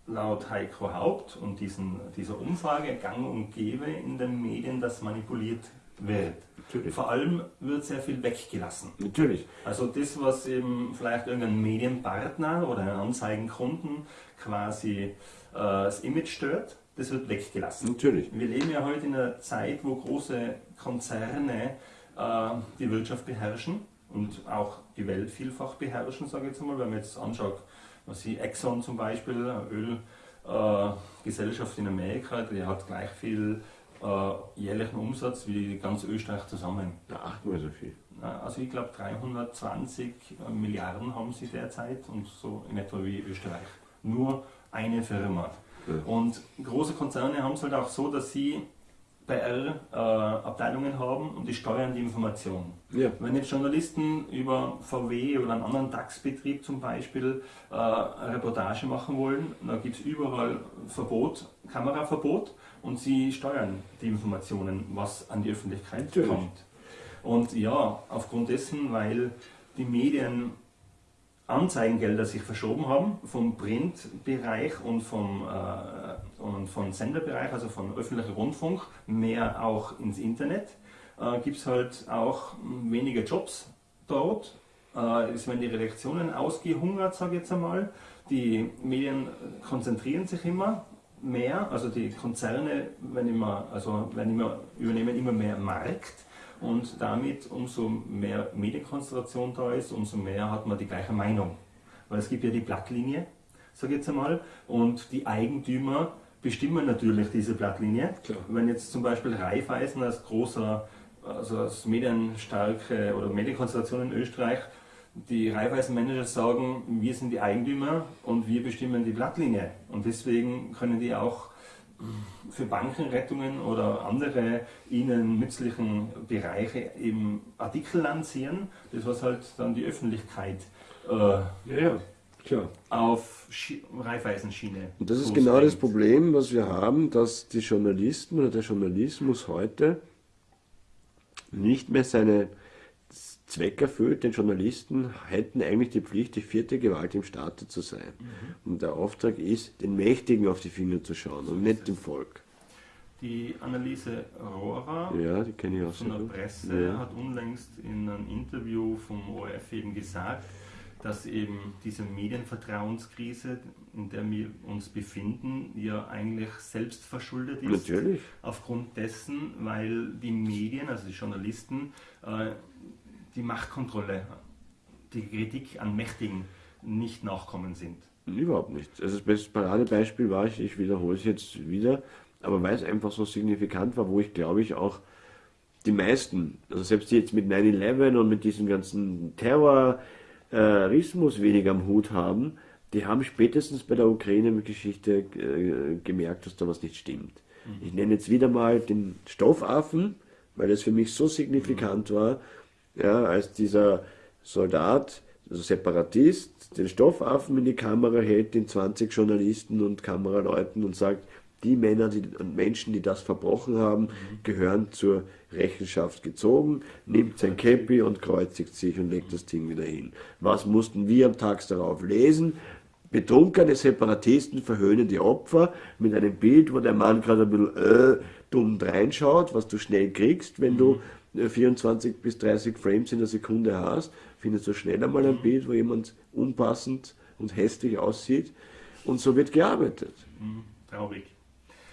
laut Heiko Haupt und diesen, dieser Umfrage gang und gäbe in den Medien, dass manipuliert wird. Natürlich. Vor allem wird sehr viel weggelassen. Natürlich. Also das, was eben vielleicht irgendein Medienpartner oder einen Anzeigenkunden quasi äh, das Image stört, das wird weggelassen. Natürlich. Wir leben ja heute in einer Zeit, wo große Konzerne äh, die Wirtschaft beherrschen und auch die Welt vielfach beherrschen, sage ich jetzt mal. Wenn man jetzt anschaut, was sie Exxon zum Beispiel, Ölgesellschaft äh, in Amerika, die hat gleich viel äh, jährlichen Umsatz wie ganz Österreich zusammen. Ja, achtmal so viel. Also ich glaube 320 Milliarden haben sie derzeit und so in etwa wie Österreich. Nur eine Firma. Ja. Und große Konzerne haben es halt auch so, dass sie PR-Abteilungen äh, haben und die steuern die Information. Ja. Wenn jetzt Journalisten über VW oder einen anderen DAX-Betrieb zum Beispiel äh, eine Reportage machen wollen, dann gibt es überall Verbot, Kameraverbot und sie steuern die Informationen, was an die Öffentlichkeit Natürlich. kommt. Und ja, aufgrund dessen, weil die Medien Anzeigengelder sich verschoben haben vom Printbereich und vom, äh, und vom Senderbereich, also vom öffentlichen Rundfunk, mehr auch ins Internet, äh, gibt es halt auch weniger Jobs dort. Äh, es werden die Redaktionen ausgehungert, sage ich jetzt einmal. Die Medien konzentrieren sich immer mehr, also die Konzerne werden immer, also werden immer, übernehmen immer mehr Markt und damit umso mehr Medienkonzentration da ist, umso mehr hat man die gleiche Meinung. Weil es gibt ja die Blattlinie, sage ich jetzt einmal, und die Eigentümer bestimmen natürlich diese Blattlinie. Klar. Wenn jetzt zum Beispiel Raiffeisen als großer, also als medienstarke oder Medienkonzentration in Österreich, die Raiffeisen-Manager sagen, wir sind die Eigentümer und wir bestimmen die Blattlinie. Und deswegen können die auch für Bankenrettungen oder andere ihnen nützlichen Bereiche eben Artikel lancieren, das was halt dann die Öffentlichkeit äh, ja, ja, klar. auf Schi Reifeisenschiene. Und das ist genau das Problem, was wir haben, dass die Journalisten oder der Journalismus heute nicht mehr seine Zweck erfüllt, denn Journalisten hätten eigentlich die Pflicht, die vierte Gewalt im Staate zu sein. Mhm. Und der Auftrag ist, den Mächtigen auf die Finger zu schauen und nicht dem Volk. Die Anneliese Rohrer ja, die kenne ich auch von der Presse ja. hat unlängst in einem Interview vom ORF eben gesagt, dass eben diese Medienvertrauenskrise, in der wir uns befinden, ja eigentlich selbst verschuldet ist. Natürlich. Aufgrund dessen, weil die Medien, also die Journalisten, äh, die Machtkontrolle, die Kritik an Mächtigen nicht nachkommen sind. Überhaupt nicht. Also das Paradebeispiel war, ich, ich wiederhole es jetzt wieder, aber weil es einfach so signifikant war, wo ich glaube ich auch die meisten, also selbst die jetzt mit 9-11 und mit diesem ganzen Terrorismus weniger am Hut haben, die haben spätestens bei der Ukraine-Geschichte äh, gemerkt, dass da was nicht stimmt. Mhm. Ich nenne jetzt wieder mal den Stoffaffen, weil das für mich so signifikant mhm. war, ja, als dieser Soldat, also Separatist, den Stoffaffen in die Kamera hält, den 20 Journalisten und Kameraleuten und sagt, die Männer die, und Menschen, die das verbrochen haben, mhm. gehören zur Rechenschaft gezogen, nimmt sein Käppi und kreuzigt sich und legt das Ding wieder hin. Was mussten wir am Tag darauf lesen? Betrunkene Separatisten verhöhnen die Opfer mit einem Bild, wo der Mann gerade ein bisschen äh, dumm reinschaut, was du schnell kriegst, wenn du 24 äh, bis 30 Frames in der Sekunde hast, findest du schnell einmal ein Bild, wo jemand unpassend und hässlich aussieht. Und so wird gearbeitet. Mhm, traurig.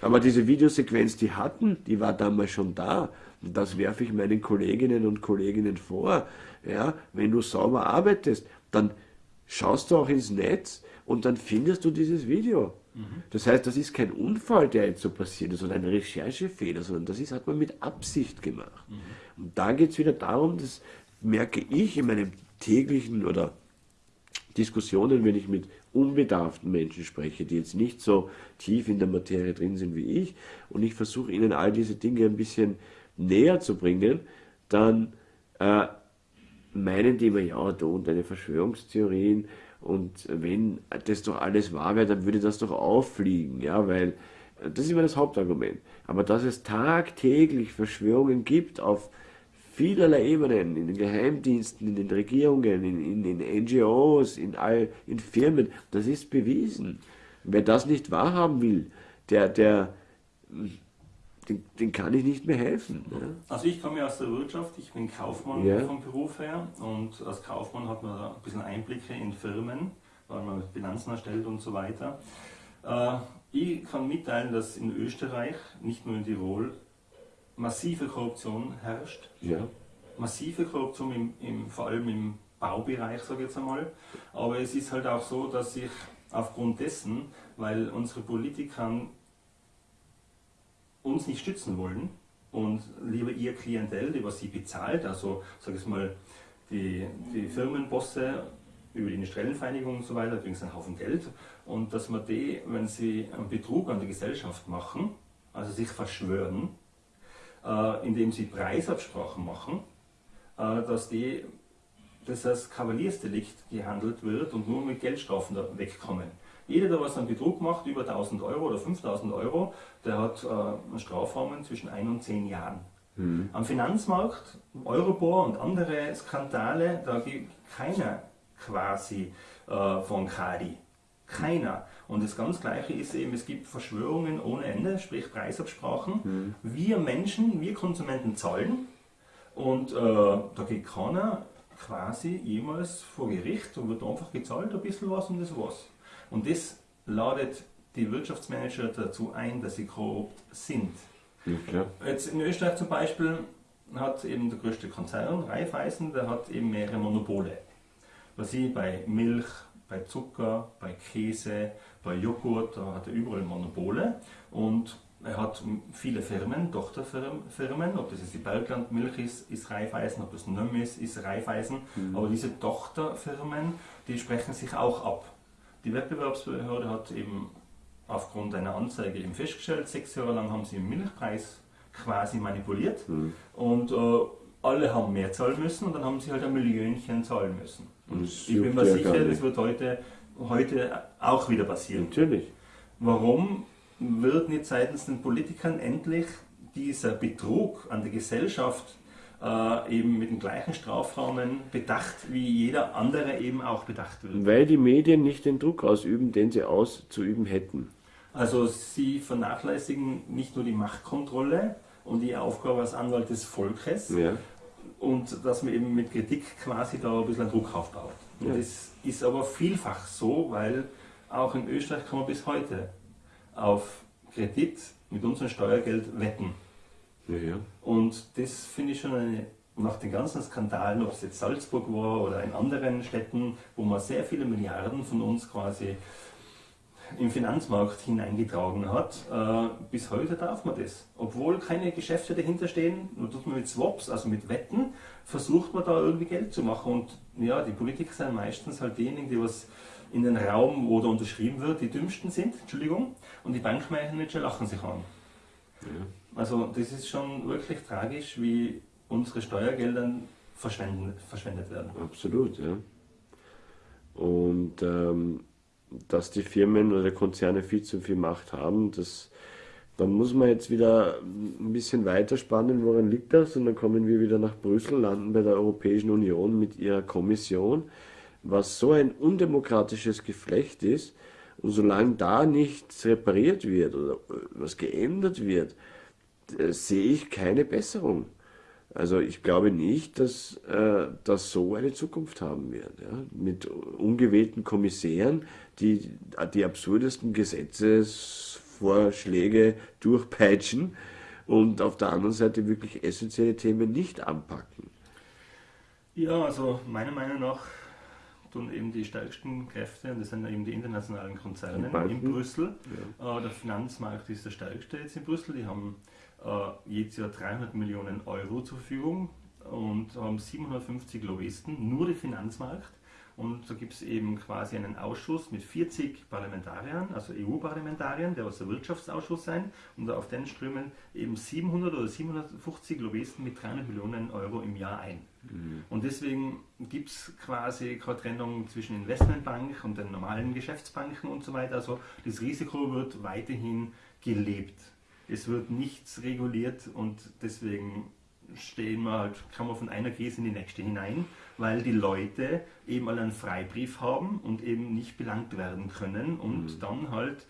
Aber diese Videosequenz, die hatten, die war damals schon da. Und das werfe ich meinen Kolleginnen und Kolleginnen vor. Ja, wenn du sauber arbeitest, dann schaust du auch ins Netz und dann findest du dieses Video. Mhm. Das heißt, das ist kein Unfall, der jetzt so passiert ist oder ein Recherchefehler, sondern das ist, hat man mit Absicht gemacht. Mhm. Und da geht es wieder darum, das merke ich in meinem täglichen oder Diskussionen, wenn ich mit unbedarften Menschen spreche, die jetzt nicht so tief in der Materie drin sind wie ich, und ich versuche ihnen all diese Dinge ein bisschen näher zu bringen, dann äh, meinen die immer, ja, du und deine Verschwörungstheorien, und wenn das doch alles wahr wäre, dann würde das doch auffliegen, ja, weil das ist immer das Hauptargument. Aber dass es tagtäglich Verschwörungen gibt auf vielerlei Ebenen, in den Geheimdiensten, in den Regierungen, in, in den NGOs, in, all, in Firmen, das ist bewiesen. Wer das nicht wahrhaben will, der, der, den, den kann ich nicht mehr helfen. Ja. Also ich komme aus der Wirtschaft, ich bin Kaufmann ja. vom Beruf her und als Kaufmann hat man ein bisschen Einblicke in Firmen, weil man Bilanzen erstellt und so weiter. Äh, ich kann mitteilen, dass in Österreich, nicht nur in Tirol, massive Korruption herrscht. Ja. Massive Korruption, im, im, vor allem im Baubereich, sage ich jetzt einmal. Aber es ist halt auch so, dass ich aufgrund dessen, weil unsere Politiker uns nicht stützen wollen und lieber ihr Klientel, die was sie bezahlt, also sage ich mal, die, die Firmenbosse über die Industriellenvereinigung und so weiter, übrigens einen Haufen Geld, und dass man die, wenn sie einen Betrug an die Gesellschaft machen, also sich verschwören, äh, indem sie Preisabsprachen machen, äh, dass die das als Kavaliersdelikt gehandelt wird und nur mit Geldstrafen wegkommen. Jeder, der was an Betrug macht, über 1000 Euro oder 5000 Euro, der hat äh, einen Strafrahmen zwischen 1 und 10 Jahren. Mhm. Am Finanzmarkt, Eurobor und andere Skandale, da gibt keiner quasi äh, von Kadi. Keiner. Und das ganz Gleiche ist eben, es gibt Verschwörungen ohne Ende, sprich Preisabsprachen. Mhm. Wir Menschen, wir Konsumenten zahlen und äh, da geht keiner quasi jemals vor Gericht und wird einfach gezahlt, ein bisschen was und das was. Und das ladet die Wirtschaftsmanager dazu ein, dass sie korrupt sind. Ja, Jetzt in Österreich zum Beispiel hat eben der größte Konzern, Raiffeisen, der hat eben mehrere Monopole. Was sie bei Milch, bei Zucker, bei Käse, bei Joghurt, da hat er überall Monopole und er hat viele Firmen, Tochterfirmen, ob das jetzt die Berglandmilch ist, ist Raiffeisen, ob das Nöm ist, ist Raiffeisen, mhm. aber diese Tochterfirmen, die sprechen sich auch ab. Die Wettbewerbsbehörde hat eben aufgrund einer Anzeige eben festgestellt, sechs Jahre lang haben sie den Milchpreis quasi manipuliert mhm. und äh, alle haben mehr zahlen müssen und dann haben sie halt ein Millionchen zahlen müssen. Ich bin mir sicher, das wird heute, heute auch wieder passieren. Natürlich. Warum wird nicht seitens den Politikern endlich dieser Betrug an der Gesellschaft äh, eben mit dem gleichen Strafrahmen bedacht, wie jeder andere eben auch bedacht wird. Weil die Medien nicht den Druck ausüben, den sie auszuüben hätten. Also sie vernachlässigen nicht nur die Machtkontrolle und die Aufgabe als Anwalt des Volkes ja. und dass man eben mit Kritik quasi da ein bisschen Druck aufbaut. Und ja. das ist aber vielfach so, weil auch in Österreich kann man bis heute auf Kredit mit unserem Steuergeld wetten. Ja, ja. Und das finde ich schon eine, nach den ganzen Skandalen, ob es jetzt Salzburg war oder in anderen Städten, wo man sehr viele Milliarden von uns quasi im Finanzmarkt hineingetragen hat, äh, bis heute darf man das. Obwohl keine Geschäfte dahinter stehen, nur tut man mit Swaps, also mit Wetten, versucht man da irgendwie Geld zu machen. Und ja, die Politiker sind meistens halt diejenigen, die was in den Raum, wo da unterschrieben wird, die dümmsten sind, Entschuldigung, und die Bankmanager lachen sich an. Ja. Also das ist schon wirklich tragisch, wie unsere Steuergelder verschwendet werden. Absolut, ja. Und ähm, dass die Firmen oder Konzerne viel zu viel Macht haben, das, dann muss man jetzt wieder ein bisschen weiter spannen, woran liegt das? Und dann kommen wir wieder nach Brüssel, landen bei der Europäischen Union mit ihrer Kommission, was so ein undemokratisches Geflecht ist. Und solange da nichts repariert wird oder was geändert wird, äh, sehe ich keine Besserung. Also ich glaube nicht, dass äh, das so eine Zukunft haben wird. Ja? Mit ungewählten Kommissären, die die absurdesten Gesetzesvorschläge durchpeitschen und auf der anderen Seite wirklich essentielle Themen nicht anpacken. Ja, also meiner Meinung nach tun eben die stärksten Kräfte, und das sind eben die internationalen Konzerne in Brüssel. Ja. Äh, der Finanzmarkt ist der stärkste jetzt in Brüssel. Die haben jedes Jahr 300 Millionen Euro zur Verfügung und haben 750 Lobbyisten, nur der Finanzmarkt. Und da gibt es eben quasi einen Ausschuss mit 40 Parlamentariern, also EU-Parlamentariern, der aus der Wirtschaftsausschuss sein. Und auf den strömen eben 700 oder 750 Lobbyisten mit 300 Millionen Euro im Jahr ein. Mhm. Und deswegen gibt es quasi keine Trennung zwischen Investmentbank und den normalen Geschäftsbanken und so weiter. Also das Risiko wird weiterhin gelebt es wird nichts reguliert und deswegen stehen wir halt, kann man von einer Krise in die nächste hinein, weil die Leute eben alle einen Freibrief haben und eben nicht belangt werden können und mhm. dann halt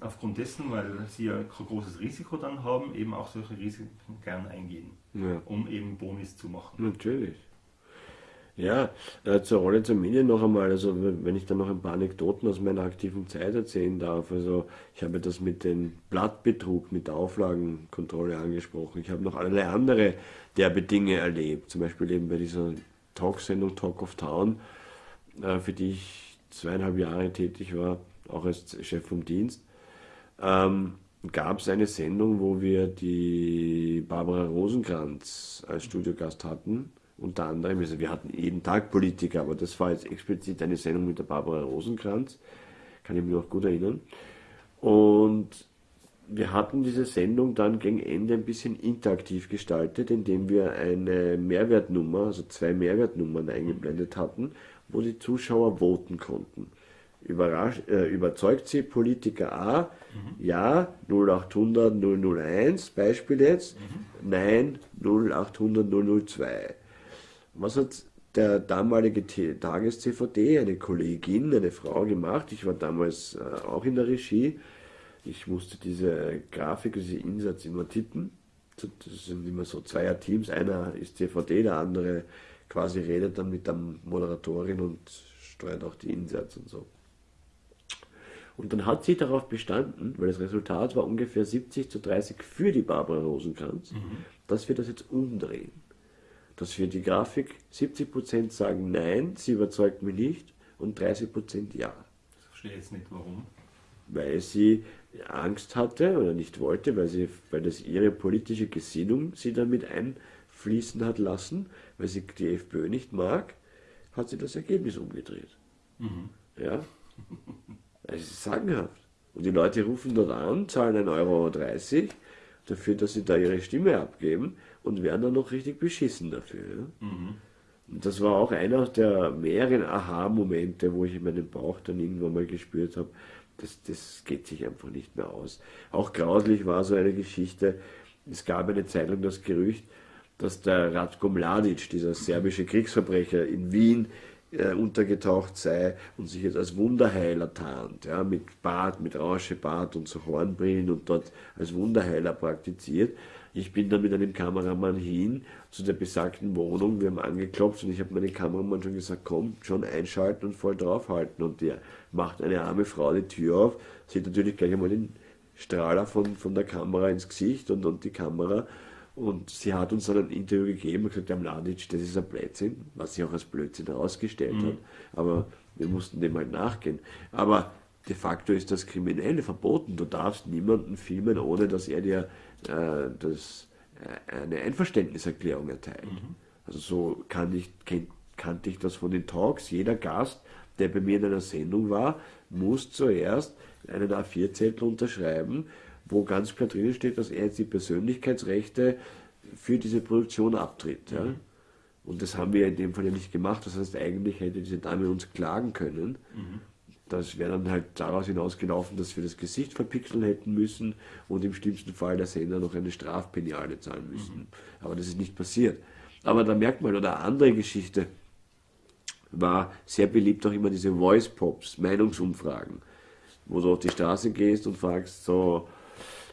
aufgrund dessen, weil sie ja kein großes Risiko dann haben, eben auch solche Risiken gern eingehen, ja. um eben Bonis zu machen. Natürlich. Ja, äh, zur Rolle zur Medien noch einmal, also wenn ich dann noch ein paar Anekdoten aus meiner aktiven Zeit erzählen darf. Also ich habe das mit dem Blattbetrug, mit der Auflagenkontrolle angesprochen. Ich habe noch allerlei andere derbe Dinge erlebt. Zum Beispiel eben bei dieser Talksendung Talk of Town, äh, für die ich zweieinhalb Jahre tätig war, auch als Chef vom Dienst. Ähm, gab es eine Sendung, wo wir die Barbara Rosenkranz als Studiogast hatten unter anderem, also wir hatten jeden Tag Politiker, aber das war jetzt explizit eine Sendung mit der Barbara Rosenkranz, kann ich mich noch gut erinnern. Und wir hatten diese Sendung dann gegen Ende ein bisschen interaktiv gestaltet, indem wir eine Mehrwertnummer, also zwei Mehrwertnummern eingeblendet hatten, wo die Zuschauer voten konnten. Überrasch, äh, überzeugt sie Politiker A? Mhm. Ja, 0800 001, Beispiel jetzt. Mhm. Nein, 0800 002. Was hat der damalige Tages-CVD, eine Kollegin, eine Frau gemacht? Ich war damals äh, auch in der Regie. Ich musste diese Grafik, diese Insatz immer tippen. Das sind immer so Zweier-Teams. Einer ist CVD, der andere quasi redet dann mit der Moderatorin und steuert auch die Insatz und so. Und dann hat sie darauf bestanden, weil das Resultat war ungefähr 70 zu 30 für die Barbara Rosenkranz, mhm. dass wir das jetzt umdrehen dass wir die Grafik 70% sagen nein, sie überzeugt mich nicht und 30% ja. Ich verstehe jetzt nicht warum. Weil sie Angst hatte oder nicht wollte, weil, sie, weil das ihre politische Gesinnung sie damit einfließen hat lassen, weil sie die FPÖ nicht mag, hat sie das Ergebnis umgedreht. Mhm. Ja? Es ist sagenhaft. Und die Leute rufen dort an, zahlen 1,30 Euro dafür, dass sie da ihre Stimme abgeben und werden dann noch richtig beschissen dafür. Ja? Mhm. Und das war auch einer der mehreren Aha-Momente, wo ich in meinem Bauch dann irgendwann mal gespürt habe, das, das geht sich einfach nicht mehr aus. Auch grauslich war so eine Geschichte, es gab eine Zeit lang das Gerücht, dass der Ratko Mladic, dieser serbische Kriegsverbrecher in Wien, äh, untergetaucht sei und sich jetzt als Wunderheiler tarnt, ja, mit Bart, mit Rauschebart und so Hornbrillen und dort als Wunderheiler praktiziert. Ich bin dann mit einem Kameramann hin zu der besagten Wohnung, wir haben angeklopft und ich habe meinem Kameramann schon gesagt, komm, schon einschalten und voll draufhalten. Und der macht eine arme Frau die Tür auf, sieht natürlich gleich einmal den Strahler von, von der Kamera ins Gesicht und, und die Kamera. Und sie hat uns dann ein Interview gegeben und gesagt, der Mladic, das ist ein Blödsinn, was sich auch als Blödsinn herausgestellt mhm. hat. Aber wir mussten dem halt nachgehen. Aber de facto ist das Kriminelle verboten. Du darfst niemanden filmen, ohne dass er dir äh, das, äh, eine Einverständniserklärung erteilt. Mhm. Also so kann ich, kenn, kannte ich das von den Talks. Jeder Gast, der bei mir in einer Sendung war, muss zuerst einen A4-Zettel unterschreiben, wo ganz klar drin steht, dass er jetzt die Persönlichkeitsrechte für diese Produktion abtritt. Ja? Mhm. Und das haben wir in dem Fall ja nicht gemacht. Das heißt, eigentlich hätte diese Dame uns klagen können. Mhm. Das wäre dann halt daraus hinausgelaufen, dass wir das Gesicht verpixeln hätten müssen und im schlimmsten Fall der Sender noch eine Strafpeniale zahlen müssen. Mhm. Aber das ist nicht passiert. Aber da merkt man, oder andere Geschichte war sehr beliebt auch immer diese Voice Pops, Meinungsumfragen, wo du auf die Straße gehst und fragst so,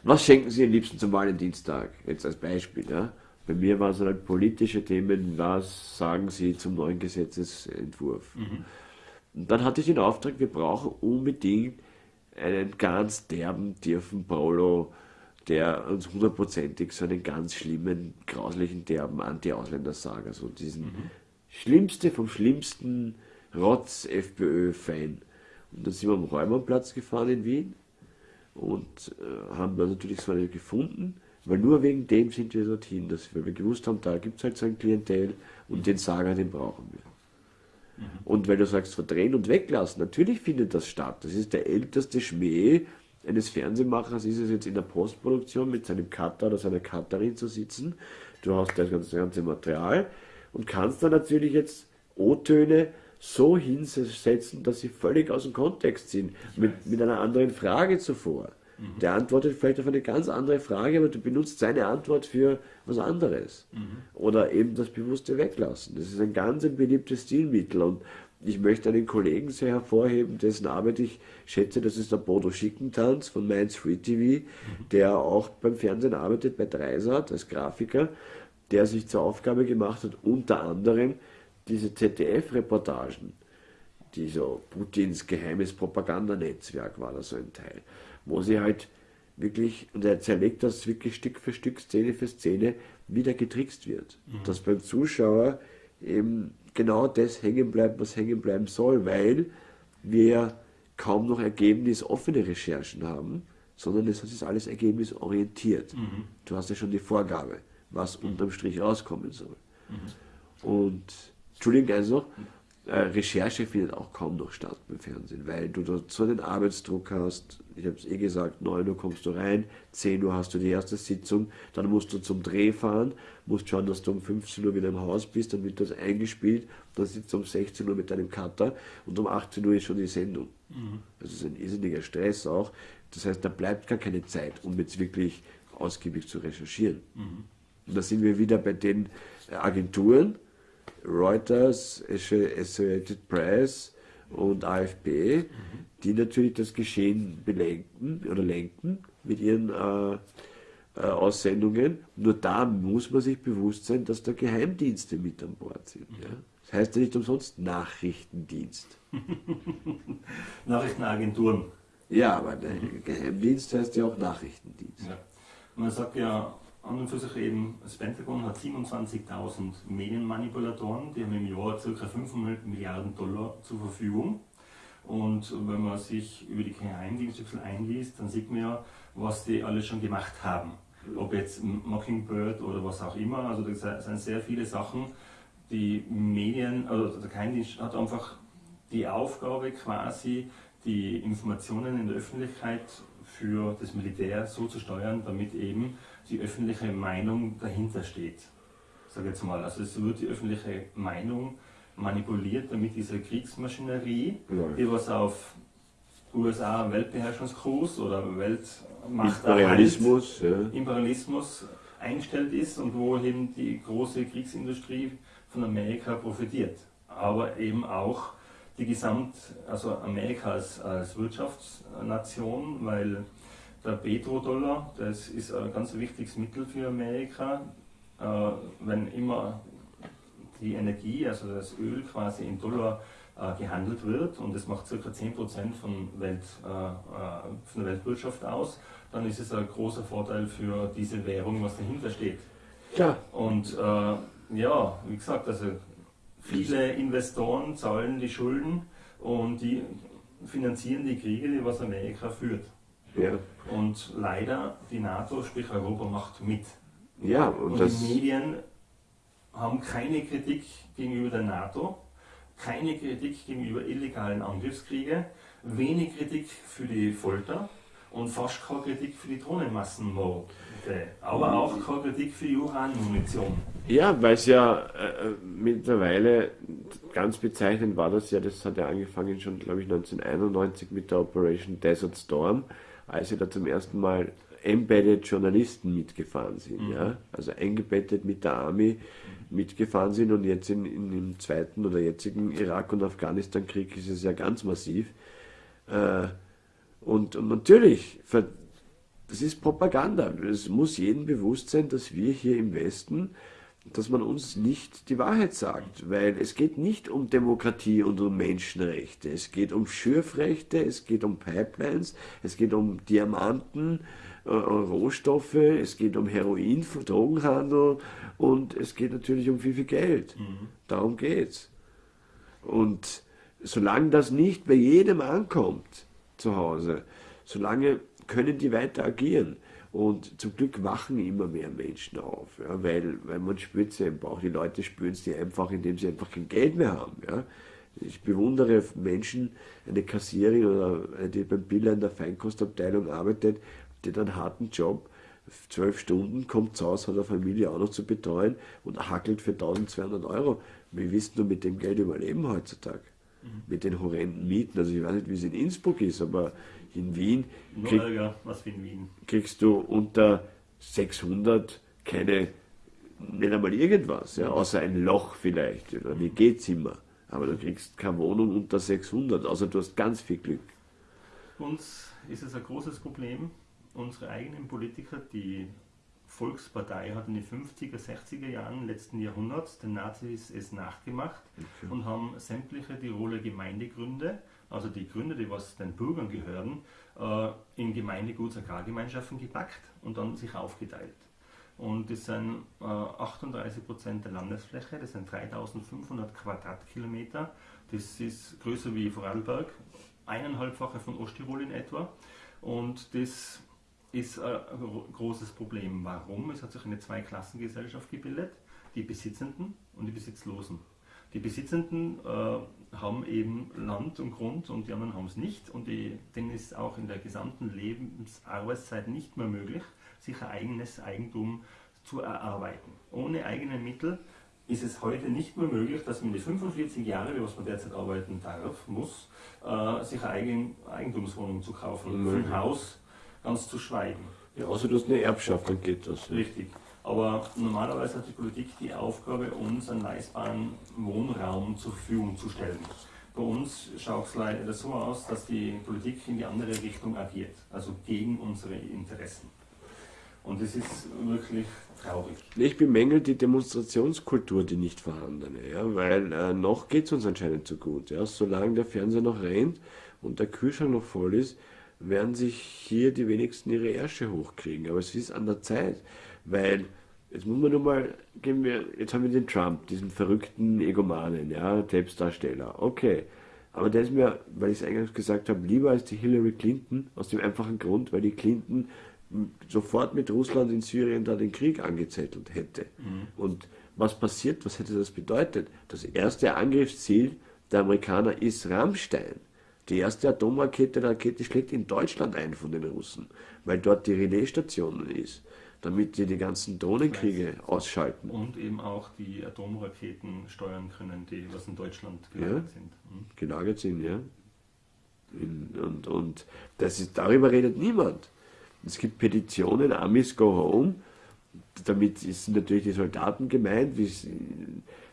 was schenken Sie am liebsten zum Valentinstag? Jetzt als Beispiel, ja. Bei mir waren es halt politische Themen, was sagen Sie zum neuen Gesetzesentwurf? Mhm. Und dann hatte ich den Auftrag, wir brauchen unbedingt einen ganz derben, tiefen Paulo, der uns hundertprozentig so einen ganz schlimmen, grauslichen, derben Anti-Ausländer sagt. Also diesen mhm. schlimmste vom schlimmsten Rotz-FPÖ-Fan. Und dann sind wir am Räumerplatz gefahren in Wien und äh, haben da natürlich so einen gefunden, weil nur wegen dem sind wir dorthin, dass wir, wir gewusst haben, da gibt es halt so ein Klientel und mhm. den Sager, den brauchen wir. Und weil du sagst, verdrehen und weglassen, natürlich findet das statt. Das ist der älteste Schmäh eines Fernsehmachers, ist es jetzt in der Postproduktion mit seinem Cutter oder seiner Cutterin zu sitzen. Du hast das ganze, ganze Material und kannst dann natürlich jetzt O-Töne so hinsetzen, dass sie völlig aus dem Kontext sind, mit, mit einer anderen Frage zuvor. Mhm. Der antwortet vielleicht auf eine ganz andere Frage, aber du benutzt seine Antwort für was anderes. Mhm. Oder eben das bewusste Weglassen. Das ist ein ganz ein beliebtes Stilmittel und ich möchte einen Kollegen sehr hervorheben, dessen Arbeit ich schätze, das ist der Bodo Schickentanz von Mainz Free TV, mhm. der auch beim Fernsehen arbeitet bei Dreisat als Grafiker, der sich zur Aufgabe gemacht hat, unter anderem diese ZDF-Reportagen, die so Putins geheimes Propagandanetzwerk war da so ein Teil, wo sie halt wirklich, und er zerlegt das wirklich Stück für Stück, Szene für Szene, wieder getrickst wird. Mhm. Dass beim Zuschauer eben genau das hängen bleibt, was hängen bleiben soll, weil wir kaum noch ergebnisoffene Recherchen haben, sondern es ist alles ergebnisorientiert. Mhm. Du hast ja schon die Vorgabe, was unterm Strich rauskommen soll. Mhm. Und, Entschuldigung, also, äh, Recherche findet auch kaum noch statt beim Fernsehen, weil du dort so einen Arbeitsdruck hast. Ich habe es eh gesagt, 9 Uhr kommst du rein, 10 Uhr hast du die erste Sitzung, dann musst du zum Dreh fahren, musst schauen, dass du um 15 Uhr wieder im Haus bist, dann wird das eingespielt, dann sitzt du um 16 Uhr mit deinem Cutter und um 18 Uhr ist schon die Sendung. Mhm. Das ist ein irrsinniger Stress auch. Das heißt, da bleibt gar keine Zeit, um jetzt wirklich ausgiebig zu recherchieren. Mhm. Und da sind wir wieder bei den Agenturen, Reuters, Associated Press und AFP, mhm. die natürlich das Geschehen belenken oder lenken mit ihren äh, äh, Aussendungen. Nur da muss man sich bewusst sein, dass da Geheimdienste mit an Bord sind. Ja? Das heißt ja nicht umsonst Nachrichtendienst. Nachrichtenagenturen. Ja, aber der Geheimdienst heißt ja auch Nachrichtendienst. Ja. Man sagt ja an und für sich eben, das Pentagon hat 27.000 Medienmanipulatoren, die haben im Jahr ca. 500 Milliarden Dollar zur Verfügung. Und wenn man sich über die Geheimdienste einliest, dann sieht man ja, was die alle schon gemacht haben. Ob jetzt Mockingbird oder was auch immer, also da sind sehr viele Sachen, die Medien, also der Geheimdienst hat einfach die Aufgabe quasi, die Informationen in der Öffentlichkeit für das Militär so zu steuern, damit eben die öffentliche Meinung dahinter steht. Sag jetzt mal, also es wird die öffentliche Meinung manipuliert, damit diese Kriegsmaschinerie, ja. die was auf USA Weltbeherrschungskurs oder Weltmacht Imperialismus, ja. Imperialismus eingestellt ist und wo eben die große Kriegsindustrie von Amerika profitiert. Aber eben auch die Gesamt, also Amerika als, als Wirtschaftsnation, weil der Petrodollar, das ist ein ganz wichtiges Mittel für Amerika. Äh, wenn immer die Energie, also das Öl quasi in Dollar äh, gehandelt wird und das macht ca. 10% von, Welt, äh, von der Weltwirtschaft aus, dann ist es ein großer Vorteil für diese Währung, was dahinter steht. Ja. Und ja, wie gesagt, also viele Investoren zahlen die Schulden und die finanzieren die Kriege, die was Amerika führt. Ja. Und leider, die NATO, sprich Europa, macht mit. Ja, und, und die Medien haben keine Kritik gegenüber der NATO, keine Kritik gegenüber illegalen Angriffskriegen, wenig Kritik für die Folter und fast keine Kritik für die Drohnenmassenmorde. Aber auch keine Kritik für die Uranmunition. Ja, weil es ja äh, mittlerweile ganz bezeichnend war das ja, das hat ja angefangen schon, glaube ich, 1991 mit der Operation Desert Storm als sie da zum ersten Mal embedded Journalisten mitgefahren sind, mhm. ja, also eingebettet mit der Army mitgefahren sind und jetzt in, in, im zweiten oder jetzigen Irak- und Afghanistan-Krieg ist es ja ganz massiv. Äh, und, und natürlich, das ist Propaganda. Es muss jedem bewusst sein, dass wir hier im Westen dass man uns nicht die Wahrheit sagt, weil es geht nicht um Demokratie und um Menschenrechte, es geht um Schürfrechte, es geht um Pipelines, es geht um Diamanten, äh, Rohstoffe, es geht um Heroin, Drogenhandel und es geht natürlich um viel, viel Geld. Mhm. Darum geht's. Und solange das nicht bei jedem ankommt zu Hause, solange können die weiter agieren. Und zum Glück wachen immer mehr Menschen auf, ja, weil, weil man spürt es im Bauch. Die Leute spüren es einfach, indem sie einfach kein Geld mehr haben. Ja. Ich bewundere Menschen, eine Kassierin oder eine, die beim Biller in der Feinkostabteilung arbeitet, die einen harten Job, zwölf Stunden, kommt zu Hause, hat eine Familie auch noch zu betreuen und hackelt für 1200 Euro. Wir wissen nur mit dem Geld überleben heutzutage. Mhm. Mit den horrenden Mieten. Also ich weiß nicht, wie es in Innsbruck ist, aber in Wien, krieg, ärger, was in Wien kriegst du unter 600 keine, nicht einmal irgendwas, ja, außer ein Loch vielleicht oder wie geht's immer. Aber du kriegst keine Wohnung unter 600, außer du hast ganz viel Glück. Uns ist es ein großes Problem, unsere eigenen Politiker, die Volkspartei hat in den 50er, 60er Jahren letzten Jahrhunderts den Nazis es nachgemacht okay. und haben sämtliche Tiroler Gemeindegründe, also die Gründe, die was den Bürgern gehören, äh, in Gemeindeguts- Agrargemeinschaften gepackt und dann sich aufgeteilt. Und das sind äh, 38 Prozent der Landesfläche, das sind 3500 Quadratkilometer. Das ist größer wie Vorarlberg, eineinhalbfache von Osttirol in etwa. Und das ist ein großes Problem. Warum? Es hat sich eine Zweiklassengesellschaft gebildet, die Besitzenden und die Besitzlosen. Die Besitzenden äh, haben eben Land und Grund und die anderen haben es nicht und die, denen ist auch in der gesamten Lebensarbeitszeit nicht mehr möglich, sich ein eigenes Eigentum zu erarbeiten. Ohne eigene Mittel ist es heute nicht mehr möglich, dass man die 45 Jahre, wie was man derzeit arbeiten darf, muss, äh, sich eine Eigentumswohnung zu kaufen, mhm. ein Haus ganz zu schweigen. Ja, außer du hast eine Erbschaft, dann geht das. Richtig. Aber normalerweise hat die Politik die Aufgabe, uns einen leistbaren Wohnraum zur Verfügung zu stellen. Bei uns schaut es leider so aus, dass die Politik in die andere Richtung agiert, also gegen unsere Interessen. Und das ist wirklich traurig. Ich bemängel die Demonstrationskultur, die nicht vorhandene, ja, weil äh, noch geht es uns anscheinend zu gut. Ja. Solange der Fernseher noch rennt und der Kühlschrank noch voll ist, werden sich hier die wenigsten ihre Ärsche hochkriegen. Aber es ist an der Zeit, weil jetzt muss man nur mal, gehen wir, jetzt haben wir den Trump, diesen verrückten Egomanen, ja, Selbstdarsteller. Okay. Aber der ist mir, weil ich es eingangs gesagt habe, lieber als die Hillary Clinton, aus dem einfachen Grund, weil die Clinton sofort mit Russland in Syrien da den Krieg angezettelt hätte. Mhm. Und was passiert, was hätte das bedeutet? Das erste Angriffsziel der Amerikaner ist Rammstein. Die erste Atomrakete der Rakete schlägt in Deutschland ein von den Russen, weil dort die Relaisstation ist, damit sie die ganzen Drohnenkriege ausschalten. Und eben auch die Atomraketen steuern können, die was in Deutschland gelagert ja, sind. Mhm. Gelagert sind, ja. und, und das ist, darüber redet niemand. Es gibt Petitionen, Amis Go Home, damit sind natürlich die Soldaten gemeint, wie,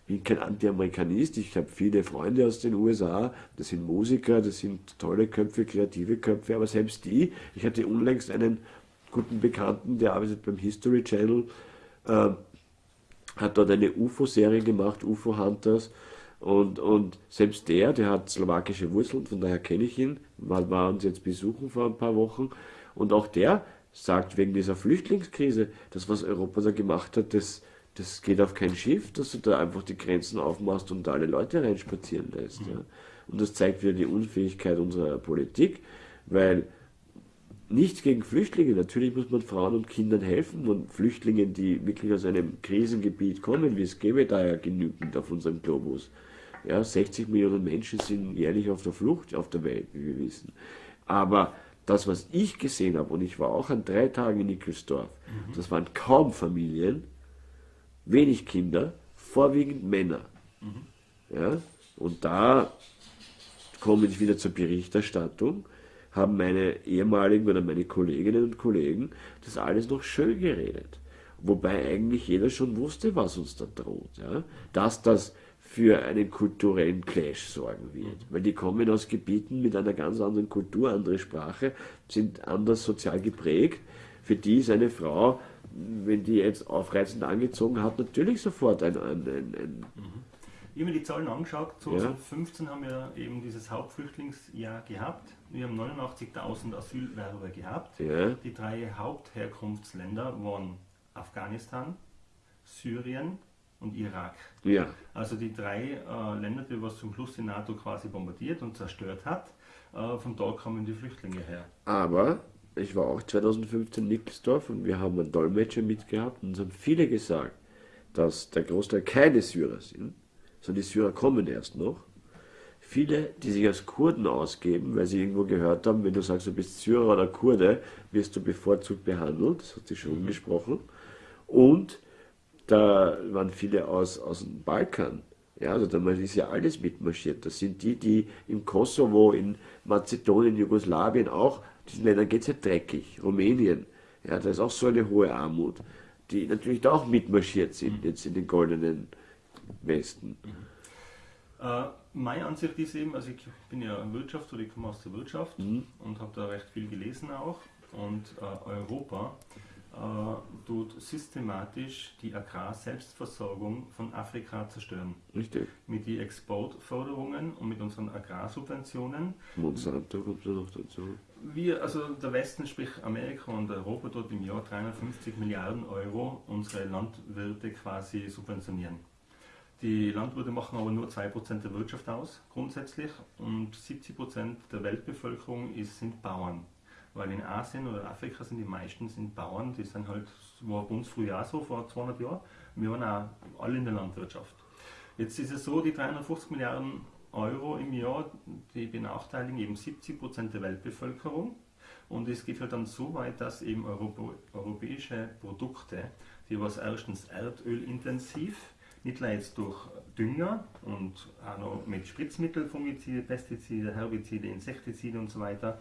bin kein Anti-Amerikanist, ich habe viele Freunde aus den USA, das sind Musiker, das sind tolle Köpfe, kreative Köpfe, aber selbst die, ich hatte unlängst einen guten Bekannten, der arbeitet beim History Channel, äh, hat dort eine UFO-Serie gemacht, UFO Hunters, und, und selbst der, der hat slowakische Wurzeln, von daher kenne ich ihn, war, war uns jetzt besuchen vor ein paar Wochen, und auch der sagt wegen dieser Flüchtlingskrise, das, was Europa da gemacht hat, das, das geht auf kein Schiff, dass du da einfach die Grenzen aufmachst und alle Leute reinspazieren lässt. Mhm. Ja. Und das zeigt wieder die Unfähigkeit unserer Politik, weil nichts gegen Flüchtlinge, natürlich muss man Frauen und Kindern helfen und Flüchtlingen, die wirklich aus einem Krisengebiet kommen, wie es gäbe da ja genügend auf unserem Globus. Ja, 60 Millionen Menschen sind jährlich auf der Flucht auf der Welt, wie wir wissen. Aber das, was ich gesehen habe, und ich war auch an drei Tagen in Nickelsdorf, mhm. das waren kaum Familien, wenig Kinder, vorwiegend Männer. Mhm. Ja? Und da komme ich wieder zur Berichterstattung, haben meine ehemaligen oder meine Kolleginnen und Kollegen das alles noch schön geredet. Wobei eigentlich jeder schon wusste, was uns da droht. Ja? Dass das für einen kulturellen Clash sorgen wird. Weil die kommen aus Gebieten mit einer ganz anderen Kultur, andere Sprache, sind anders sozial geprägt. Für die ist eine Frau, wenn die jetzt aufreizend angezogen hat, natürlich sofort ein. ein, ein, ein mhm. Ich habe mir die Zahlen angeschaut. 2015 ja. haben wir eben dieses Hauptflüchtlingsjahr gehabt. Wir haben 89.000 Asylwerber gehabt. Ja. Die drei Hauptherkunftsländer waren Afghanistan, Syrien und Irak. Ja. Also die drei äh, Länder, die was zum Schluss die NATO quasi bombardiert und zerstört hat, äh, von dort kommen die Flüchtlinge her. Aber ich war auch 2015 in Nickelsdorf und wir haben einen Dolmetscher mitgehabt und uns haben viele gesagt, dass der Großteil keine Syrer sind, sondern die Syrer kommen erst noch. Viele, die sich als Kurden ausgeben, weil sie irgendwo gehört haben, wenn du sagst, du bist Syrer oder Kurde, wirst du bevorzugt behandelt, das hat sich schon mhm. gesprochen. Und da waren viele aus, aus dem Balkan. Ja, also da ist ja alles mitmarschiert. Das sind die, die im Kosovo, in Mazedonien, Jugoslawien auch, diesen Ländern geht es ja dreckig. Rumänien, ja, da ist auch so eine hohe Armut, die natürlich da auch mitmarschiert sind, mhm. jetzt in den goldenen Westen. Mhm. Äh, meine Ansicht ist eben, also ich bin ja Wirtschaft oder ich komme aus der Wirtschaft mhm. und habe da recht viel gelesen auch. Und äh, Europa äh, tut systematisch die Agrarselbstversorgung von Afrika zerstören. Richtig. Mit den Exportförderungen und mit unseren Agrarsubventionen. Monsanto kommt da noch dazu. Wir, also der Westen, sprich Amerika und Europa, dort im Jahr 350 Milliarden Euro unsere Landwirte quasi subventionieren. Die Landwirte machen aber nur 2% der Wirtschaft aus, grundsätzlich, und 70% der Weltbevölkerung ist, sind Bauern. Weil in Asien oder Afrika sind die meisten sind Bauern, die sind halt, war bei uns früher auch so, vor 200 Jahren. Wir waren auch alle in der Landwirtschaft. Jetzt ist es so, die 350 Milliarden Euro im Jahr, die benachteiligen eben 70 Prozent der Weltbevölkerung. Und es geht halt dann so weit, dass eben europäische Produkte, die was erstens erdölintensiv, nicht nur jetzt durch Dünger und auch noch mit Spritzmittel, Fungizide, Pestizide, Herbizide, Insektizide und so weiter,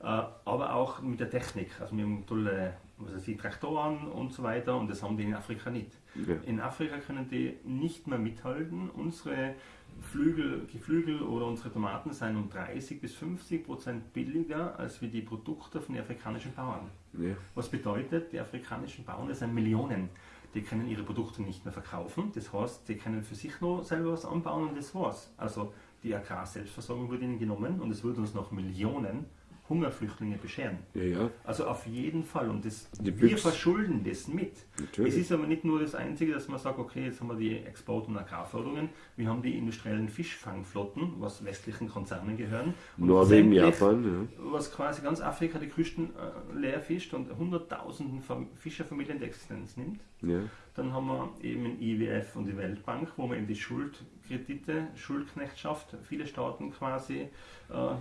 äh, aber auch mit der Technik. Also wir haben tolle was weiß ich, Traktoren und so weiter und das haben die in Afrika nicht. Ja. In Afrika können die nicht mehr mithalten. Unsere Flügel, Geflügel oder unsere Tomaten sind um 30 bis 50 Prozent billiger als wie die Produkte von den afrikanischen Bauern. Ja. Was bedeutet, die afrikanischen Bauern, das sind Millionen, die können ihre Produkte nicht mehr verkaufen. Das heißt, die können für sich nur selber was anbauen und das war's. Also die Agrarselbstversorgung wird ihnen genommen und es wird uns noch Millionen Hungerflüchtlinge bescheren. Ja, ja. Also auf jeden Fall. Und das, wir verschulden das mit. Natürlich. Es ist aber nicht nur das Einzige, dass man sagt, okay, jetzt haben wir die Export- und Agrarförderungen, wir haben die industriellen Fischfangflotten, was westlichen Konzernen gehören. Norwegen, Japan. Ja. Was quasi ganz Afrika die Küsten äh, leer fischt und hunderttausenden Fischerfamilien die Existenz nimmt. Ja. Dann haben wir eben den IWF und die Weltbank, wo wir eben die Schuldkredite, Schuldknechtschaft, viele Staaten quasi äh,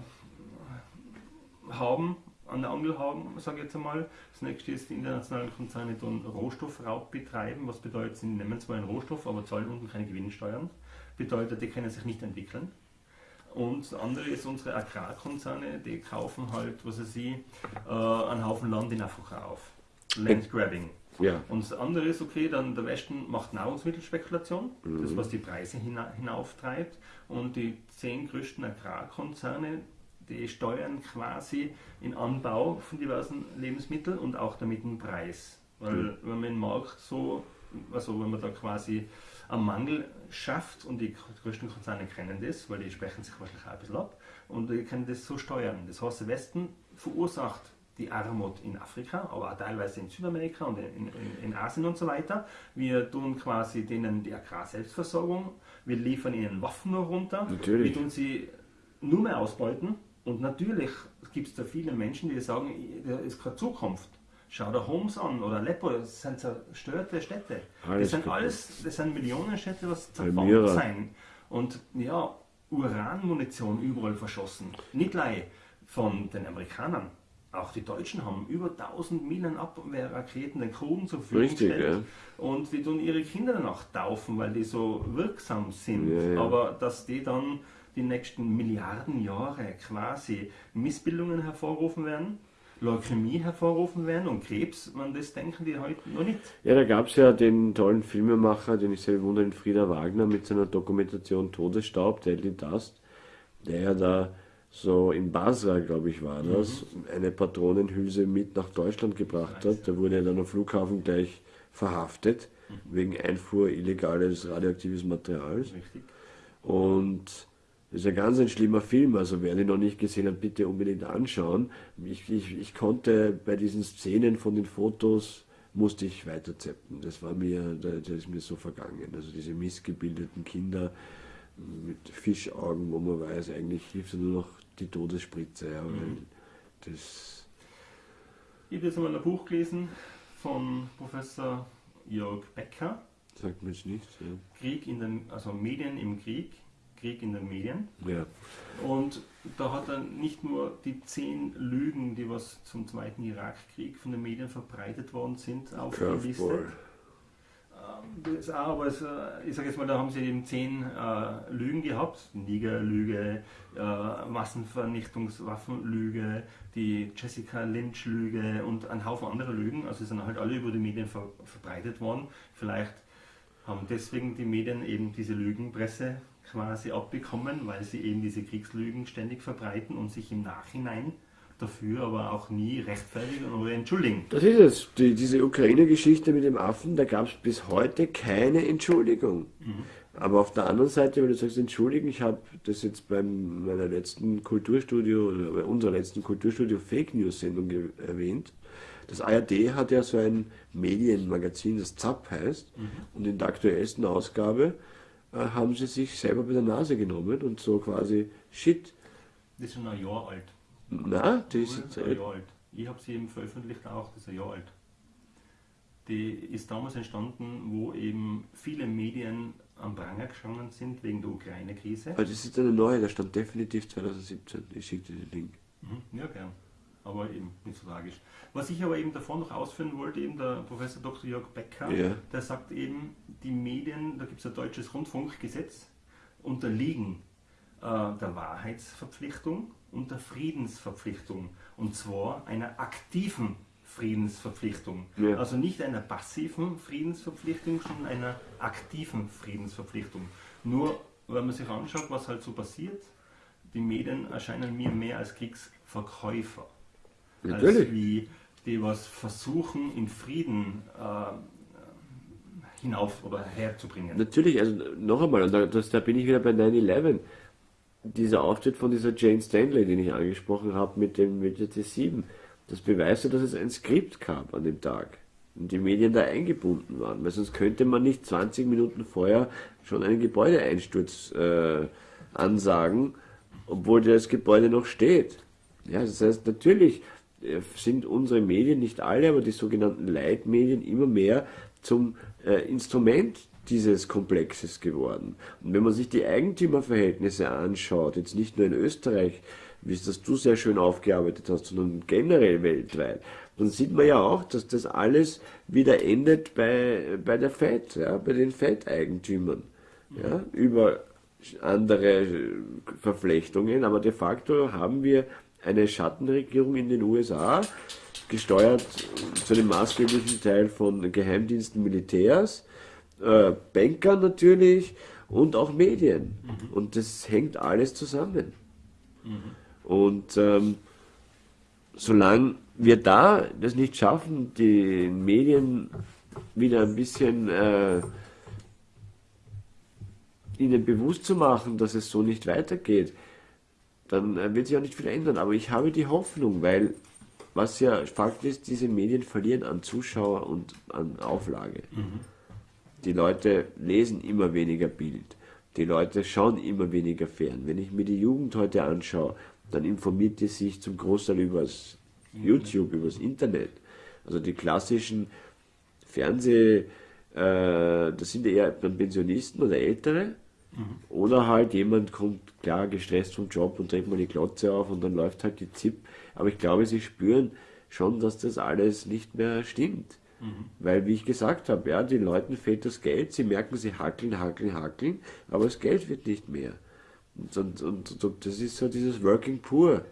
haben, an der Angel haben, sage ich jetzt einmal. Das nächste ist, die internationalen Konzerne tun Rohstoffraub betreiben. Was bedeutet, sie nehmen zwar einen Rohstoff, aber zahlen unten keine Gewinnsteuern. Bedeutet, die können sich nicht entwickeln. Und das andere ist unsere Agrarkonzerne, die kaufen halt, was weiß ich, äh, einen Haufen Land in Afrika auf. Landgrabbing. Ja. Und das andere ist, okay, dann der Westen macht Nahrungsmittelspekulation, mhm. das was die Preise hina hinauftreibt. Und die zehn größten Agrarkonzerne, die steuern quasi den Anbau von diversen Lebensmitteln und auch damit den Preis. Weil mhm. wenn man den Markt so, also wenn man da quasi einen Mangel schafft und die größten Konzerne kennen das, weil die sprechen sich wahrscheinlich auch ein bisschen ab und die können das so steuern. Das heißt, der Westen verursacht die Armut in Afrika, aber auch teilweise in Südamerika und in, in, in, Asien und so weiter. Wir tun quasi denen die Agrarselbstversorgung, wir liefern ihnen Waffen nur runter, Natürlich. wir tun sie nur mehr ausbeuten und natürlich gibt es da viele Menschen, die sagen, da ist keine Zukunft. Schau dir Homs an oder Aleppo, das sind zerstörte Städte. Alles das sind alles, das sind Millionenstädte, was zerfallen sind. Und ja, Uranmunition überall verschossen. Nicht gleich von den Amerikanern. Auch die Deutschen haben über 1000 Minen Abwehrraketen den Kurden zur Verfügung Richtig, gestellt. Ja. Und die tun ihre Kinder danach taufen, weil die so wirksam sind. Ja, ja. Aber dass die dann die nächsten Milliarden Jahre quasi Missbildungen hervorrufen werden, Leukämie hervorrufen werden und Krebs, man das denken die heute noch nicht. Ja, da gab es ja den tollen Filmemacher, den ich sehr bewundere, den Frieder Wagner mit seiner Dokumentation Todesstaub, Deadly Dust, der ja da so in Basra, glaube ich, war das, mhm. eine Patronenhülse mit nach Deutschland gebracht hat. Da wurde er dann am Flughafen gleich verhaftet, mhm. wegen Einfuhr illegales radioaktives Materials. Richtig. Und das ist ein ganz ein schlimmer Film, also wer den noch nicht gesehen hat, bitte unbedingt anschauen. Ich, ich, ich konnte bei diesen Szenen von den Fotos, musste ich weiterzeppen. Das war mir, das ist mir so vergangen. Also diese missgebildeten Kinder mit Fischaugen, wo man weiß, eigentlich hilft nur noch die Todesspritze. Ja, mhm. das ich habe jetzt mal ein Buch gelesen von Professor Jörg Becker. Sagt mir jetzt nichts. Ja. Krieg in den, also Medien im Krieg Krieg in den Medien. Ja. Und da hat er nicht nur die zehn Lügen, die was zum Zweiten Irakkrieg von den Medien verbreitet worden sind, aufgelistet. Ähm, das auch, aber es, äh, ich sage jetzt mal, da haben sie eben zehn äh, Lügen gehabt. Niger-Lüge, äh, Massenvernichtungswaffenlüge, die Jessica Lynch-Lüge und ein Haufen anderer Lügen. Also sind halt alle über die Medien ver verbreitet worden. Vielleicht haben deswegen die Medien eben diese Lügenpresse quasi abbekommen, weil sie eben diese Kriegslügen ständig verbreiten und sich im Nachhinein dafür aber auch nie rechtfertigen oder entschuldigen. Das ist es. Die, diese Ukraine-Geschichte mit dem Affen, da gab es bis heute keine Entschuldigung. Mhm. Aber auf der anderen Seite, wenn du sagst, entschuldigen, ich habe das jetzt bei meiner letzten Kulturstudio, oder bei unserer letzten Kulturstudio Fake News Sendung erwähnt. Das ARD hat ja so ein Medienmagazin, das ZAP heißt, mhm. und in der aktuellsten Ausgabe haben sie sich selber bei der Nase genommen und so quasi Shit. Das ist schon ein Jahr alt. Na, die ist jetzt ein Jahr alt. Ich habe sie eben veröffentlicht auch, das ist ein Jahr alt. Die ist damals entstanden, wo eben viele Medien am Pranger gestanden sind wegen der Ukraine-Krise. Aber das ist eine neue, da stand definitiv 2017. Ich schicke dir den Link. Mhm, ja, gern. Aber eben nicht so tragisch. Was ich aber eben davor noch ausführen wollte, eben der Professor Dr. Jörg Becker, ja. der sagt eben, die Medien, da gibt es ein deutsches Rundfunkgesetz, unterliegen äh, der Wahrheitsverpflichtung und der Friedensverpflichtung. Und zwar einer aktiven Friedensverpflichtung. Ja. Also nicht einer passiven Friedensverpflichtung, sondern einer aktiven Friedensverpflichtung. Nur, wenn man sich anschaut, was halt so passiert, die Medien erscheinen mir mehr als Kriegsverkäufer. Natürlich. Als wie die was versuchen, in Frieden äh, hinauf oder herzubringen. Natürlich, also noch einmal, und da, das, da bin ich wieder bei 9-11 dieser Auftritt von dieser Jane Stanley, den ich angesprochen habe, mit dem mit der T7, das beweist ja, dass es ein Skript gab an dem Tag und die Medien da eingebunden waren, weil sonst könnte man nicht 20 Minuten vorher schon einen Gebäudeeinsturz äh, ansagen, obwohl das Gebäude noch steht. Ja, das heißt, natürlich sind unsere Medien, nicht alle, aber die sogenannten Leitmedien immer mehr zum äh, Instrument dieses Komplexes geworden. Und wenn man sich die Eigentümerverhältnisse anschaut, jetzt nicht nur in Österreich, wie es das du sehr schön aufgearbeitet hast, sondern generell weltweit, dann sieht man ja auch, dass das alles wieder endet bei, bei der FED, ja, bei den FED-Eigentümern. Ja, über andere Verflechtungen, aber de facto haben wir eine Schattenregierung in den USA, gesteuert zu einem maßgeblichen Teil von Geheimdiensten, Militärs, äh, Bankern natürlich und auch Medien. Mhm. Und das hängt alles zusammen. Mhm. Und ähm, solange wir da das nicht schaffen, die Medien wieder ein bisschen äh, ihnen bewusst zu machen, dass es so nicht weitergeht, dann äh, wird sich auch nicht viel ändern. Aber ich habe die Hoffnung, weil was ja Fakt ist, diese Medien verlieren an Zuschauer und an Auflage. Mhm. Die Leute lesen immer weniger Bild. Die Leute schauen immer weniger fern. Wenn ich mir die Jugend heute anschaue, dann informiert die sich zum Großteil übers YouTube, übers Internet. Also die klassischen Fernseh, äh, das sind eher Pensionisten oder Ältere. Oder halt jemand kommt klar gestresst vom Job und dreht mal die Glotze auf und dann läuft halt die ZIP. Aber ich glaube, sie spüren schon, dass das alles nicht mehr stimmt. Mhm. Weil, wie ich gesagt habe, ja, den Leuten fehlt das Geld, sie merken, sie hackeln, hackeln, hackeln, aber das Geld wird nicht mehr. Und, und, und das ist so dieses Working Poor,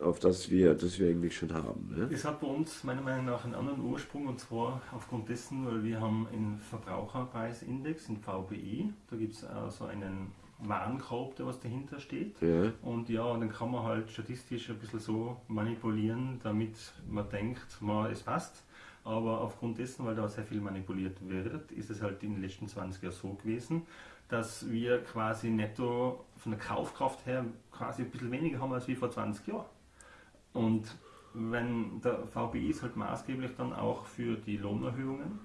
auf das wir, das wir eigentlich schon haben. Ne? Es hat bei uns meiner Meinung nach einen anderen Ursprung und zwar aufgrund dessen, weil wir haben einen Verbraucherpreisindex, in VBI, da gibt es also einen Warenkorb, der was dahinter steht. Ja. Und ja, dann kann man halt statistisch ein bisschen so manipulieren, damit man denkt, man, es passt. Aber aufgrund dessen, weil da sehr viel manipuliert wird, ist es halt in den letzten 20 Jahren so gewesen, dass wir quasi netto von der Kaufkraft her quasi ein bisschen weniger haben als wie vor 20 Jahren. Und wenn der VBI ist halt maßgeblich dann auch für die Lohnerhöhungen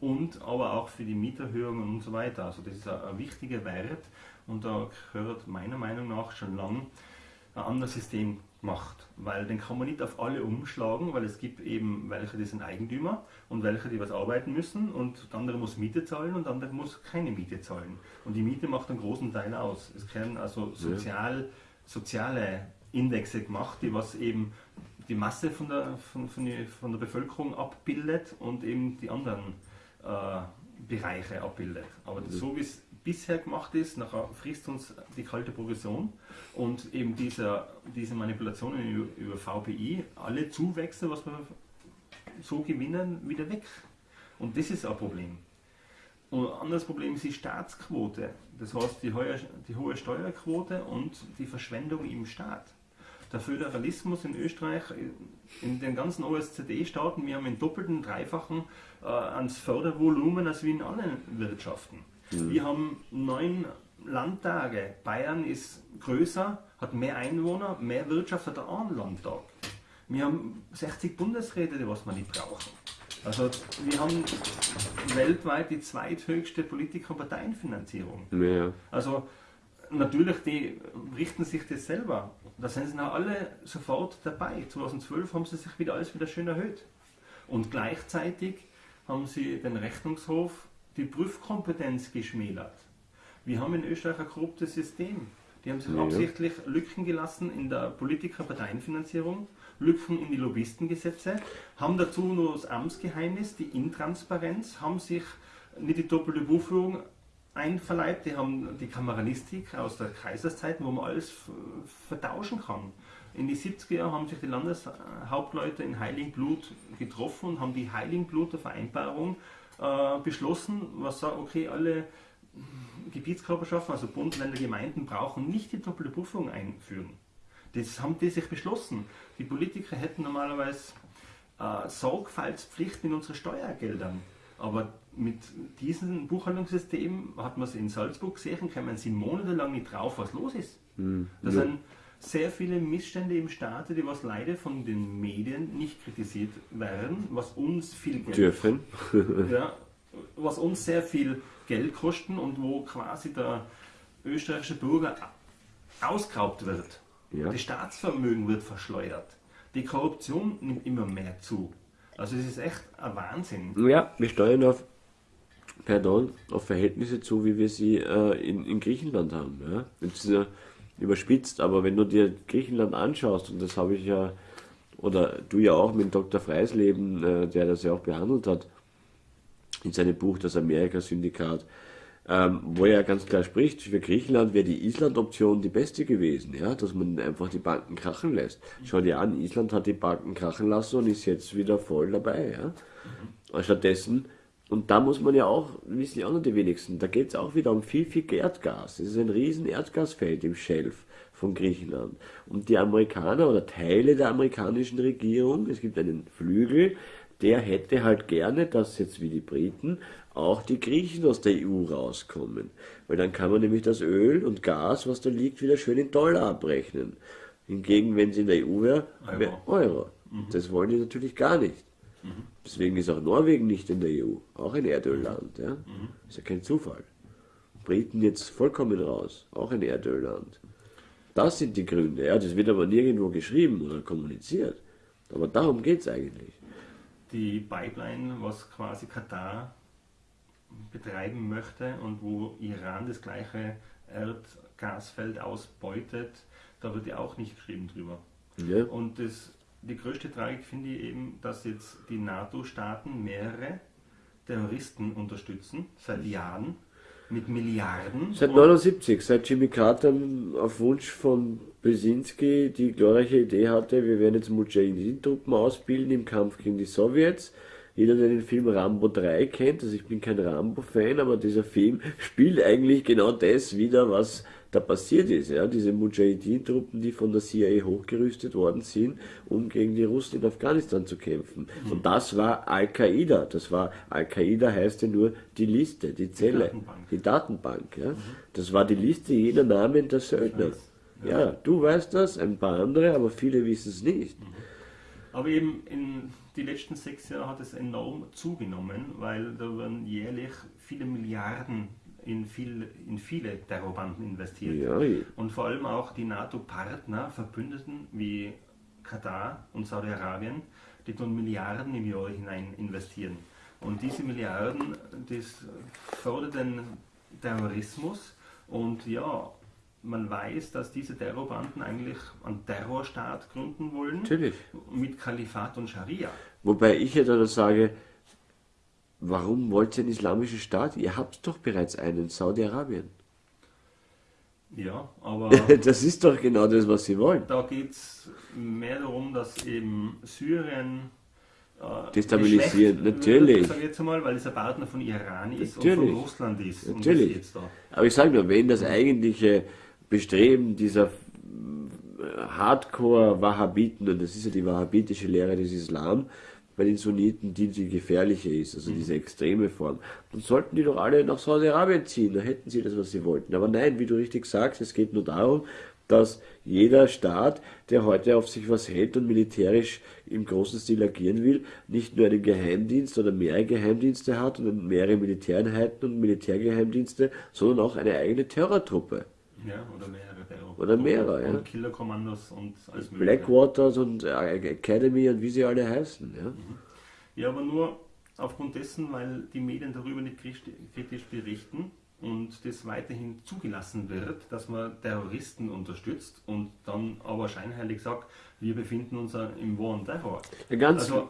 und aber auch für die Mieterhöhungen und so weiter. Also das ist ein, wichtiger Wert und da gehört meiner Meinung nach schon lang ein anderes System macht, weil den kann man nicht auf alle umschlagen, weil es gibt eben welche, die sind Eigentümer und welche, die was arbeiten müssen und der andere muss Miete zahlen und der andere muss keine Miete zahlen. Und die Miete macht einen großen Teil aus. Es werden also sozial, soziale Indexe gemacht, die was eben die Masse von der, von, von, die, von der Bevölkerung abbildet und eben die anderen äh, Bereiche abbildet. Aber so wie es bisher gemacht ist, nachher frisst uns die kalte Progression und eben dieser, diese Manipulationen über, VPI, alle Zuwächse, was wir so gewinnen, wieder weg. Und das ist ein Problem. Und ein anderes Problem ist die Staatsquote. Das heißt, die, hohe, die hohe Steuerquote und die Verschwendung im Staat. der Föderalismus in Österreich, in den ganzen OSZE-Staaten, wir haben einen doppelten, dreifachen äh, ans Fördervolumen als wie in allen Wirtschaften. Mhm. Wir haben neun Landtage. Bayern ist größer, hat mehr Einwohner, mehr Wirtschaft, hat einen Landtag. Wir haben 60 Bundesräte, die was wir nicht brauchen. Also wir haben weltweit die zweithöchste Politiker- und Parteienfinanzierung. Ja. Also natürlich, die richten sich das selber. Da sind sie alle sofort dabei. 2012 haben sie sich wieder alles wieder schön erhöht. Und gleichzeitig haben sie den Rechnungshof die Prüfkompetenz geschmälert. Wir haben in Österreich ein korruptes System. Die haben sich ja. absichtlich Lücken gelassen in der Politiker-Parteienfinanzierung, Lücken in die Lobbyistengesetze, haben dazu nur das Amtsgeheimnis, die Intransparenz, haben sich nicht die doppelte Buchführung einverleibt, die haben die Kameralistik aus der Kaiserszeit, wo man alles vertauschen kann. In die 70er Jahre haben sich die Landeshauptleute in Heiligenblut getroffen und haben die Heiligenbluter Vereinbarung äh, beschlossen, was sagt, okay, alle Gebietskörperschaften, also Bund, Länder, Gemeinden, brauchen nicht die doppelte Buchführung einführen. Das haben die sich beschlossen. Die Politiker hätten normalerweise äh, Sorgfaltspflicht in unsere Steuergeldern. Aber mit diesem Buchhaltungssystem hat man es in Salzburg gesehen, kann man sie monatelang nicht drauf, was los ist. Mhm. Da ja. sind sehr viele Missstände im Staate, die was leider von den Medien nicht kritisiert werden, was uns viel Geld dürfen. ja, was uns sehr viel Geld kosten und wo quasi der österreichische Bürger ausgeraubt wird. Ja. Das Staatsvermögen wird verschleudert. Die Korruption nimmt immer mehr zu. Also es ist echt ein Wahnsinn. Ja, wir steuern auf, pardon, auf Verhältnisse zu, wie wir sie äh, in, in Griechenland haben. Ja? Ist ja überspitzt, aber wenn du dir Griechenland anschaust, und das habe ich ja, oder du ja auch mit Dr. Freisleben, äh, der das ja auch behandelt hat, in seinem Buch Das Amerika-Syndikat, ähm, wo er ganz klar spricht, für Griechenland wäre die Island-Option die beste gewesen, ja, dass man einfach die Banken krachen lässt. Schau dir an, Island hat die Banken krachen lassen und ist jetzt wieder voll dabei, ja. Mhm. Stattdessen, und da muss man ja auch, wissen ja auch noch die wenigsten, da geht es auch wieder um viel, viel Erdgas. Es ist ein riesen Erdgasfeld im Schelf von Griechenland. Und die Amerikaner oder Teile der amerikanischen Regierung, es gibt einen Flügel, der hätte halt gerne, dass jetzt wie die Briten auch die Griechen aus der EU rauskommen. Weil dann kann man nämlich das Öl und Gas, was da liegt, wieder schön in Dollar abrechnen. Hingegen, wenn es in der EU wäre, wäre Euro. Euro. Mhm. Das wollen die natürlich gar nicht. Mhm. Deswegen ist auch Norwegen nicht in der EU, auch ein Erdölland. Ja? Mhm. Ist ja kein Zufall. Briten jetzt vollkommen raus, auch ein Erdölland. Das sind die Gründe. Ja, das wird aber nirgendwo geschrieben oder kommuniziert. Aber darum geht es eigentlich. Die Pipeline, was quasi Katar betreiben möchte und wo Iran das gleiche Erdgasfeld ausbeutet, da wird ja auch nicht geschrieben drüber. Ja. Und das, die größte Tragik finde ich eben, dass jetzt die NATO-Staaten mehrere Terroristen unterstützen, seit Jahren, mit Milliarden. Seit 79, seit Jimmy Carter auf Wunsch von Brzezinski die glorreiche Idee hatte, wir werden jetzt Mujahideen-Truppen ausbilden im Kampf gegen die Sowjets jeder, der den Film Rambo 3 kennt, also ich bin kein Rambo-Fan, aber dieser Film spielt eigentlich genau das wieder, was da passiert ist. Ja? Diese Mujahideen-Truppen, die von der CIA hochgerüstet worden sind, um gegen die Russen in Afghanistan zu kämpfen. Mhm. Und das war Al-Qaida. Das war, Al-Qaida heißt ja nur die Liste, die Zelle, die Datenbank. Die Datenbank ja? Mhm. Das war die Liste jener Namen der Söldner. Ja. ja. du weißt das, ein paar andere, aber viele wissen es nicht. Mhm. Aber eben in die letzten sechs Jahre hat es enorm zugenommen, weil da werden jährlich viele Milliarden in, viel, in viele Terrorbanden investiert. Ja. Und vor allem auch die NATO-Partner, Verbündeten wie Katar und Saudi-Arabien, die tun Milliarden im Jahr hinein investieren. Und diese Milliarden, das fördert den Terrorismus und ja, man weiß, dass diese Terrorbanden eigentlich einen Terrorstaat gründen wollen. Natürlich. Mit Kalifat und Scharia. Wobei ich ja dann sage, warum wollt ihr einen islamischen Staat? Ihr habt doch bereits einen, Saudi-Arabien. Ja, aber. das ist doch genau das, was sie wollen. Da geht es mehr darum, dass eben Syrien. Äh, Destabilisieren, natürlich. Sag jetzt mal, weil es ein Partner von Iran ist natürlich. und von Russland ist. Natürlich. Aber ich sage nur, wenn das eigentliche Bestreben dieser Hardcore-Wahhabiten, und das ist ja die wahhabitische Lehre des Islam, bei den Sunniten, die die gefährliche ist, also diese extreme Form. Dann sollten die doch alle nach Saudi-Arabien ziehen, da hätten sie das, was sie wollten. Aber nein, wie du richtig sagst, es geht nur darum, dass jeder Staat, der heute auf sich was hält und militärisch im großen Stil agieren will, nicht nur einen Geheimdienst oder mehrere Geheimdienste hat und mehrere Militäreinheiten und Militärgeheimdienste, sondern auch eine eigene Terrortruppe. Ja, oder Terror. Oder mehrere, und, ja. Und Killerkommandos und alles mögliche. Blackwaters und äh, Academy und wie sie alle heißen. Ja, Ja, aber nur aufgrund dessen, weil die Medien darüber nicht kritisch berichten und das weiterhin zugelassen wird, dass man Terroristen unterstützt und dann aber scheinheilig sagt, wir befinden uns im War on Terror. ja ganz Also,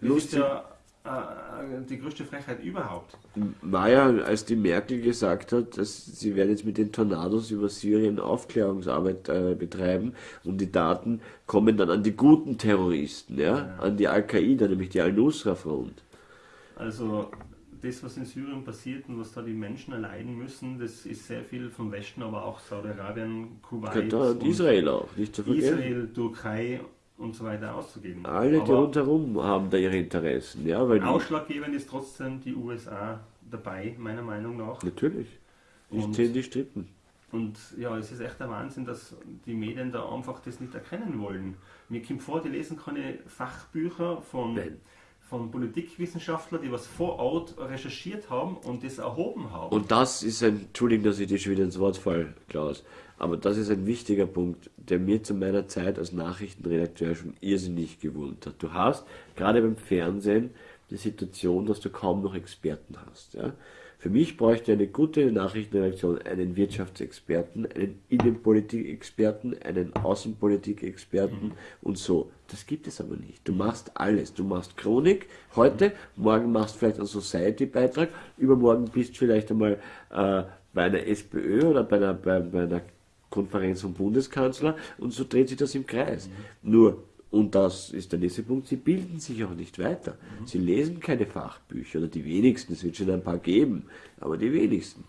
lustig. ja die größte Frechheit überhaupt. war ja, als die Merkel gesagt hat, dass sie werden jetzt mit den Tornados über Syrien Aufklärungsarbeit äh, betreiben und die Daten kommen dann an die guten Terroristen, ja, an die Al-Qaida, nämlich die Al-Nusra-Front. Also das, was in Syrien passiert und was da die Menschen erleiden müssen, das ist sehr viel vom Westen, aber auch Saudi-Arabien, Kuwait Katar und Israel auch, nicht zu vergessen. Israel, Türkei und so weiter auszugeben. Alle, die rundherum haben da ihre Interessen, ja, weil ausschlaggebend ist trotzdem die USA dabei, meiner Meinung nach. natürlich, die Und- sind die Strippen. Und ja, es ist echt der Wahnsinn, dass die Medien da einfach das nicht erkennen wollen. Mir kommt vor, die lesen keine Fachbücher von, Nein. Von Politikwissenschaftlern, die was vor Ort recherchiert haben und das erhoben haben. Und das ist ein, Entschuldigung, dass ich dir schon wieder ins Wort falle, Klaus, aber das ist ein wichtiger Punkt, der mir zu meiner Zeit als Nachrichtenredakteur schon irrsinnig gewundert hat. Du hast gerade beim Fernsehen die Situation, dass du kaum noch Experten hast. Ja? Für mich bräuchte eine gute Nachrichtenredaktion einen Wirtschaftsexperten, einen Innenpolitikexperten, einen Außenpolitikexperten und so. Das gibt es aber nicht. Du machst alles. Du machst Chronik heute, morgen machst vielleicht einen Society-Beitrag, übermorgen bist du vielleicht einmal äh, bei einer SPÖ oder bei einer, bei, bei einer Konferenz vom Bundeskanzler und so dreht sich das im Kreis. Nur, und das ist der nächste Punkt, sie bilden sich auch nicht weiter. Sie lesen keine Fachbücher oder die wenigsten, es wird schon ein paar geben, aber die wenigsten.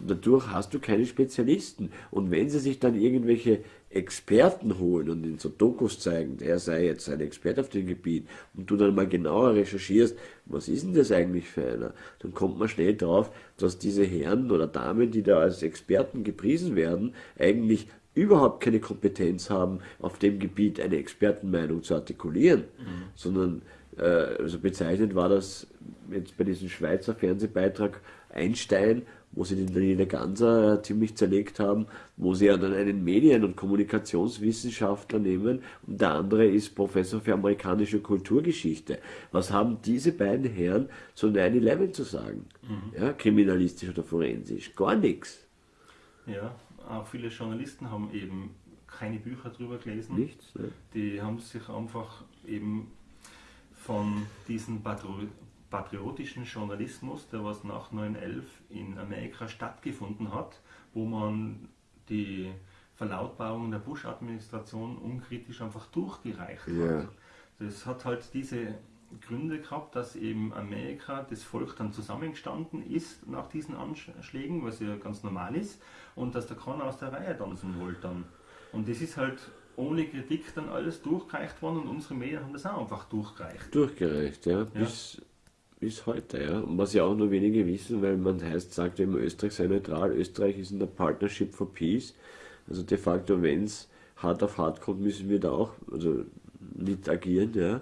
Und dadurch hast du keine Spezialisten. Und wenn sie sich dann irgendwelche Experten holen und in so Dokus zeigen, der sei jetzt ein Experte auf dem Gebiet, und du dann mal genauer recherchierst, was ist denn das eigentlich für einer, dann kommt man schnell drauf, dass diese Herren oder Damen, die da als Experten gepriesen werden, eigentlich überhaupt keine Kompetenz haben, auf dem Gebiet eine Expertenmeinung zu artikulieren, sondern äh, also bezeichnet war das jetzt bei diesem Schweizer Fernsehbeitrag Einstein, wo sie den Daniela Ganser äh, ziemlich zerlegt haben, wo sie ja dann einen Medien- und Kommunikationswissenschaftler nehmen und der andere ist Professor für amerikanische Kulturgeschichte. Was haben diese beiden Herren zu 9-11 zu sagen? Ja, kriminalistisch oder forensisch? Gar nichts. Ja, auch viele Journalisten haben eben keine Bücher drüber gelesen. Nichts. Ne? Die haben sich einfach eben von diesem Patro patriotischen Journalismus, der was nach 9-11 in Amerika stattgefunden hat, wo man die Verlautbarungen der Bush-Administration unkritisch einfach durchgereicht Ja. hat. Das hat halt diese Gründe gehabt, dass eben Amerika, das Volk dann zusammengestanden ist nach diesen Anschlägen, was ja ganz normal ist, und dass der keiner aus der Reihe tanzen wollte dann. Und das ist halt ohne Kritik dann alles durchgereicht worden und unsere Medien haben das auch einfach durchgereicht. Durchgereicht, ja, bis, bis heute, ja. Und was ja auch nur wenige wissen, weil man heißt, sagt immer, Österreich sei neutral, Österreich ist in der Partnership for Peace. Also de facto, wenn es hart auf hart kommt, müssen wir da auch also mit agieren, ja.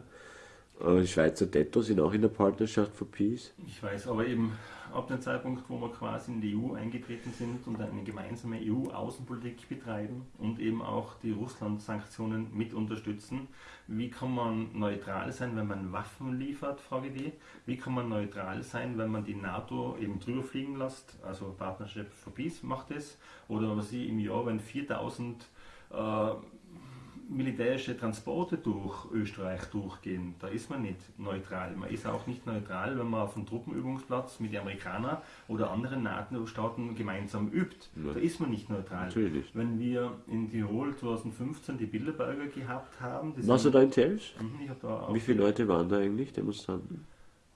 Äh, Schweizer Tetto sind auch in der Partnerschaft for Peace. Ich weiß, aber eben ab dem Zeitpunkt, wo wir quasi in die EU eingetreten sind und eine gemeinsame EU-Außenpolitik betreiben und eben auch die Russland-Sanktionen mit unterstützen, wie kann man neutral sein, wenn man Waffen liefert, frage die. Wie kann man neutral sein, wenn man die NATO eben drüber fliegen lässt, also Partnership for Peace macht es, oder was ich im Jahr, wenn 4000 äh, militärische Transporte durch Österreich durchgehen, da ist man nicht neutral. Man ist auch nicht neutral, wenn man auf einem Truppenübungsplatz mit den Amerikanern oder anderen NATO-Staaten gemeinsam übt. Ja. Da ist man nicht neutral. Natürlich. Wenn wir in Tirol 2015 die Bilderberger gehabt haben, Warst du da in Telfs? Mhm, Wie viele Leute waren da eigentlich, Demonstranten?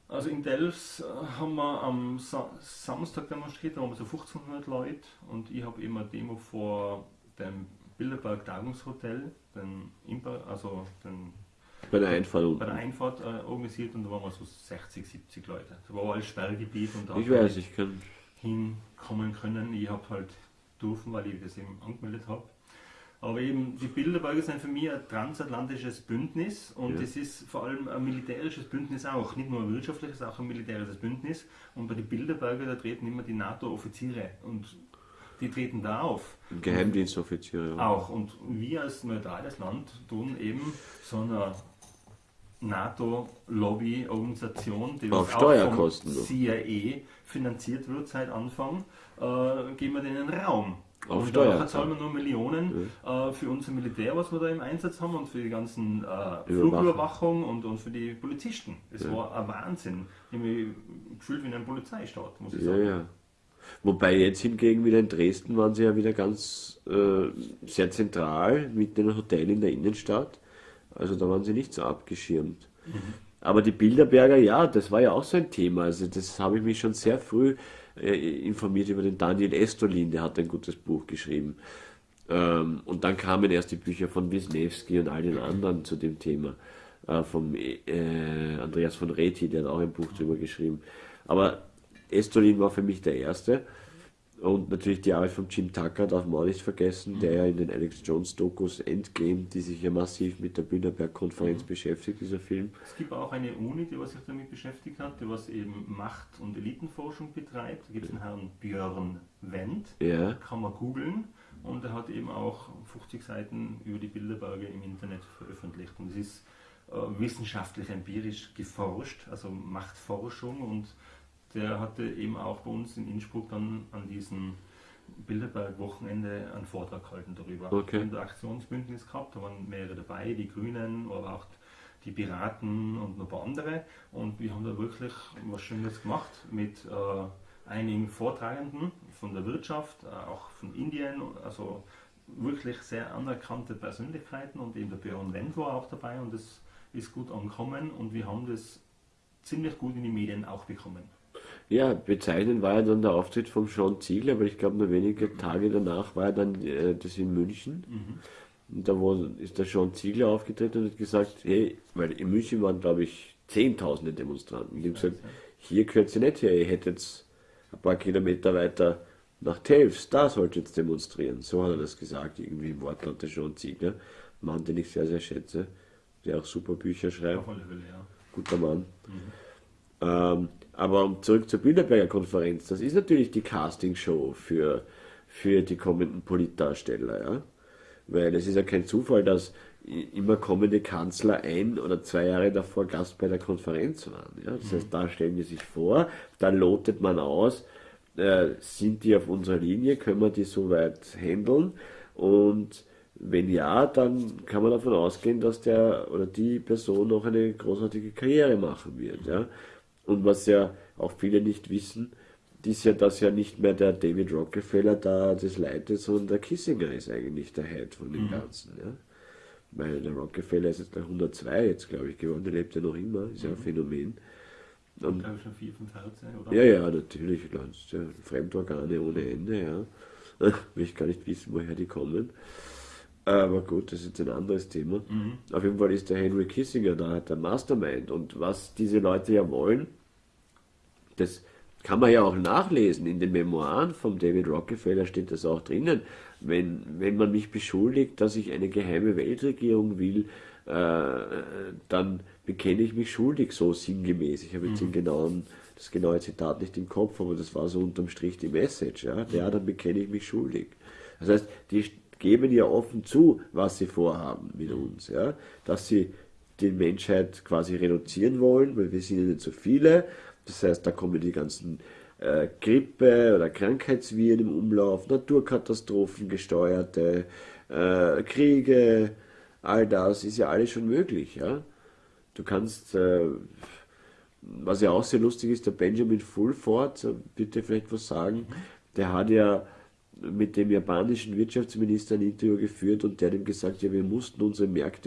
also in Delfs äh, haben wir am Sa Samstag demonstriert, da waren wir so 1500 Leute und ich habe immer Demo vor dem Bilderberg Tagungshotel, den Imper, also den Bei der Einfahrt bei der Einfahrt äh, organisiert und da waren wir so 60, 70 Leute. Das war alles Sperrgebiet und da Ich weiß, ich kann. hinkommen können. Ich habe halt dürfen, weil ich das eben angemeldet habe. Aber eben, die Bilderberger sind für mich ein transatlantisches Bündnis und Ja. es ist vor allem ein militärisches Bündnis auch. Nicht nur ein wirtschaftliches, auch ein militärisches Bündnis. Und bei den Bilderberger, da treten immer die NATO-Offiziere und die treten da auf. Geheimdienstoffizier. Ja. Auch. Und wir als neutrales Land tun eben so eine NATO-Lobby-Organisation, die Auf auch Steuerkosten vom. CIA finanziert wird seit Anfang, äh, geben wir denen Raum. Auf und Steuer- da zahlen wir nur Millionen äh, für unser Militär, was wir da im Einsatz haben und für die ganzen äh, Flugüberwachung und, und für die Polizisten. Es war ein Wahnsinn. Ich habe mich gefühlt wie in einem Polizeistaat, muss ich Ja, sagen. ja. Wobei jetzt hingegen wieder in Dresden waren sie ja wieder ganz äh, sehr zentral mit einem Hotel in der Innenstadt. Also da waren sie nicht so abgeschirmt. Aber die Bilderberger, ja, das war ja auch so ein Thema. Also das habe ich mich schon sehr früh äh, informiert über den Daniel Estolin, der hat ein gutes Buch geschrieben. Ähm, und dann kamen erst die Bücher von Wisniewski und all den anderen zu dem Thema. Äh, vom äh, Andreas von Reti, der hat auch ein Buch darüber geschrieben. Aber Estolin war für mich der erste. Und natürlich die Arbeit von Jim Tucker darf man auch nicht vergessen, der ja in den Alex Jones Dokus Endgame, die sich ja massiv mit der Bilderberg-Konferenz beschäftigt, dieser Film. Es gibt auch eine Uni, die was sich damit beschäftigt hat, die was eben Macht- und Elitenforschung betreibt. Da gibt es einen Herrn Björn Wendt, Ja, kann man googeln. Und er hat eben auch 50 Seiten über die Bilderberger im Internet veröffentlicht. Und es ist äh, wissenschaftlich empirisch geforscht, also Machtforschung. Und der hatte eben auch bei uns in Innsbruck dann an diesem Bilderberg-Wochenende einen Vortrag gehalten darüber. Okay. Wir haben da Aktionsbündnis gehabt, da waren mehrere dabei, die Grünen, aber auch die Piraten und noch ein paar andere. Und wir haben da wirklich was Schönes gemacht mit äh, einigen Vortragenden von der Wirtschaft, äh, auch von Indien, also wirklich sehr anerkannte Persönlichkeiten und eben der Björn Wendt war auch dabei und das ist gut angekommen und wir haben das ziemlich gut in die Medien auch bekommen. Ja bezeichnend war ja dann der Auftritt von Sean Ziegler, weil ich glaube, nur wenige Tage danach war ja dann äh, das in München. Und da wo, ist der Sean Ziegler aufgetreten und hat gesagt, hey, weil in München waren, glaube ich, Zehntausende Demonstranten. Die haben gesagt, hier gehört ihr nicht her, ihr hättet ein paar Kilometer weiter nach Telfs, da sollt ihr jetzt demonstrieren. So hat er das gesagt, irgendwie im Wortlaut der Sean Ziegler. Mann, den ich sehr, sehr schätze, der auch super Bücher schreibt Auf alle Fälle, ja. guter Mann. Ähm, aber um zurück zur Bilderberger Konferenz, das ist natürlich die Castingshow für, für die kommenden Politdarsteller, ja. Weil es ist ja kein Zufall, dass immer kommende Kanzler ein oder zwei Jahre davor Gast bei der Konferenz waren. Ja? Das heißt, da stellen die sich vor, da lotet man aus, äh, sind die auf unserer Linie, können wir die soweit handeln und wenn ja, dann kann man davon ausgehen, dass der oder die Person noch eine großartige Karriere machen wird. Ja? Und was ja auch viele nicht wissen, ist ja, dass ja nicht mehr der David Rockefeller da das leitet, sondern der Kissinger ist eigentlich der Head von dem Ganzen. Ja? Weil der Rockefeller ist jetzt gleich 102 jetzt, glaube ich, geworden, der lebt ja noch immer, ist ja ein Phänomen. Und Ich glaube schon vier, fünf Herzen, oder? ja, ja, natürlich, Lanz, ja, Fremdorgane ohne Ende, ja. Will ich gar nicht wissen, woher die kommen. Aber gut, das ist jetzt ein anderes Thema. Auf jeden Fall ist der Henry Kissinger da, der Mastermind. Und was diese Leute ja wollen, das kann man ja auch nachlesen. In den Memoiren von David Rockefeller steht das auch drinnen. Wenn, wenn man mich beschuldigt, dass ich eine geheime Weltregierung will, äh, dann bekenne ich mich schuldig, so sinngemäß. Ich habe jetzt den genauen, das genaue Zitat nicht im Kopf, aber das war so unterm Strich die Message. Ja, ja dann bekenne ich mich schuldig. Das heißt, die geben ja offen zu, was sie vorhaben mit uns. Ja? Dass sie die Menschheit quasi reduzieren wollen, weil wir sind ja nicht so viele. Das heißt, da kommen die ganzen äh, Grippe- oder Krankheitsviren im Umlauf, Naturkatastrophen gesteuerte, äh, Kriege, all das ist ja alles schon möglich. Ja? Du kannst, äh, was ja auch sehr lustig ist, der Benjamin Fulford, äh, bitte vielleicht was sagen, der hat ja mit dem japanischen Wirtschaftsminister ein Interview geführt und der hat ihm gesagt, ja, wir mussten unsere Märkte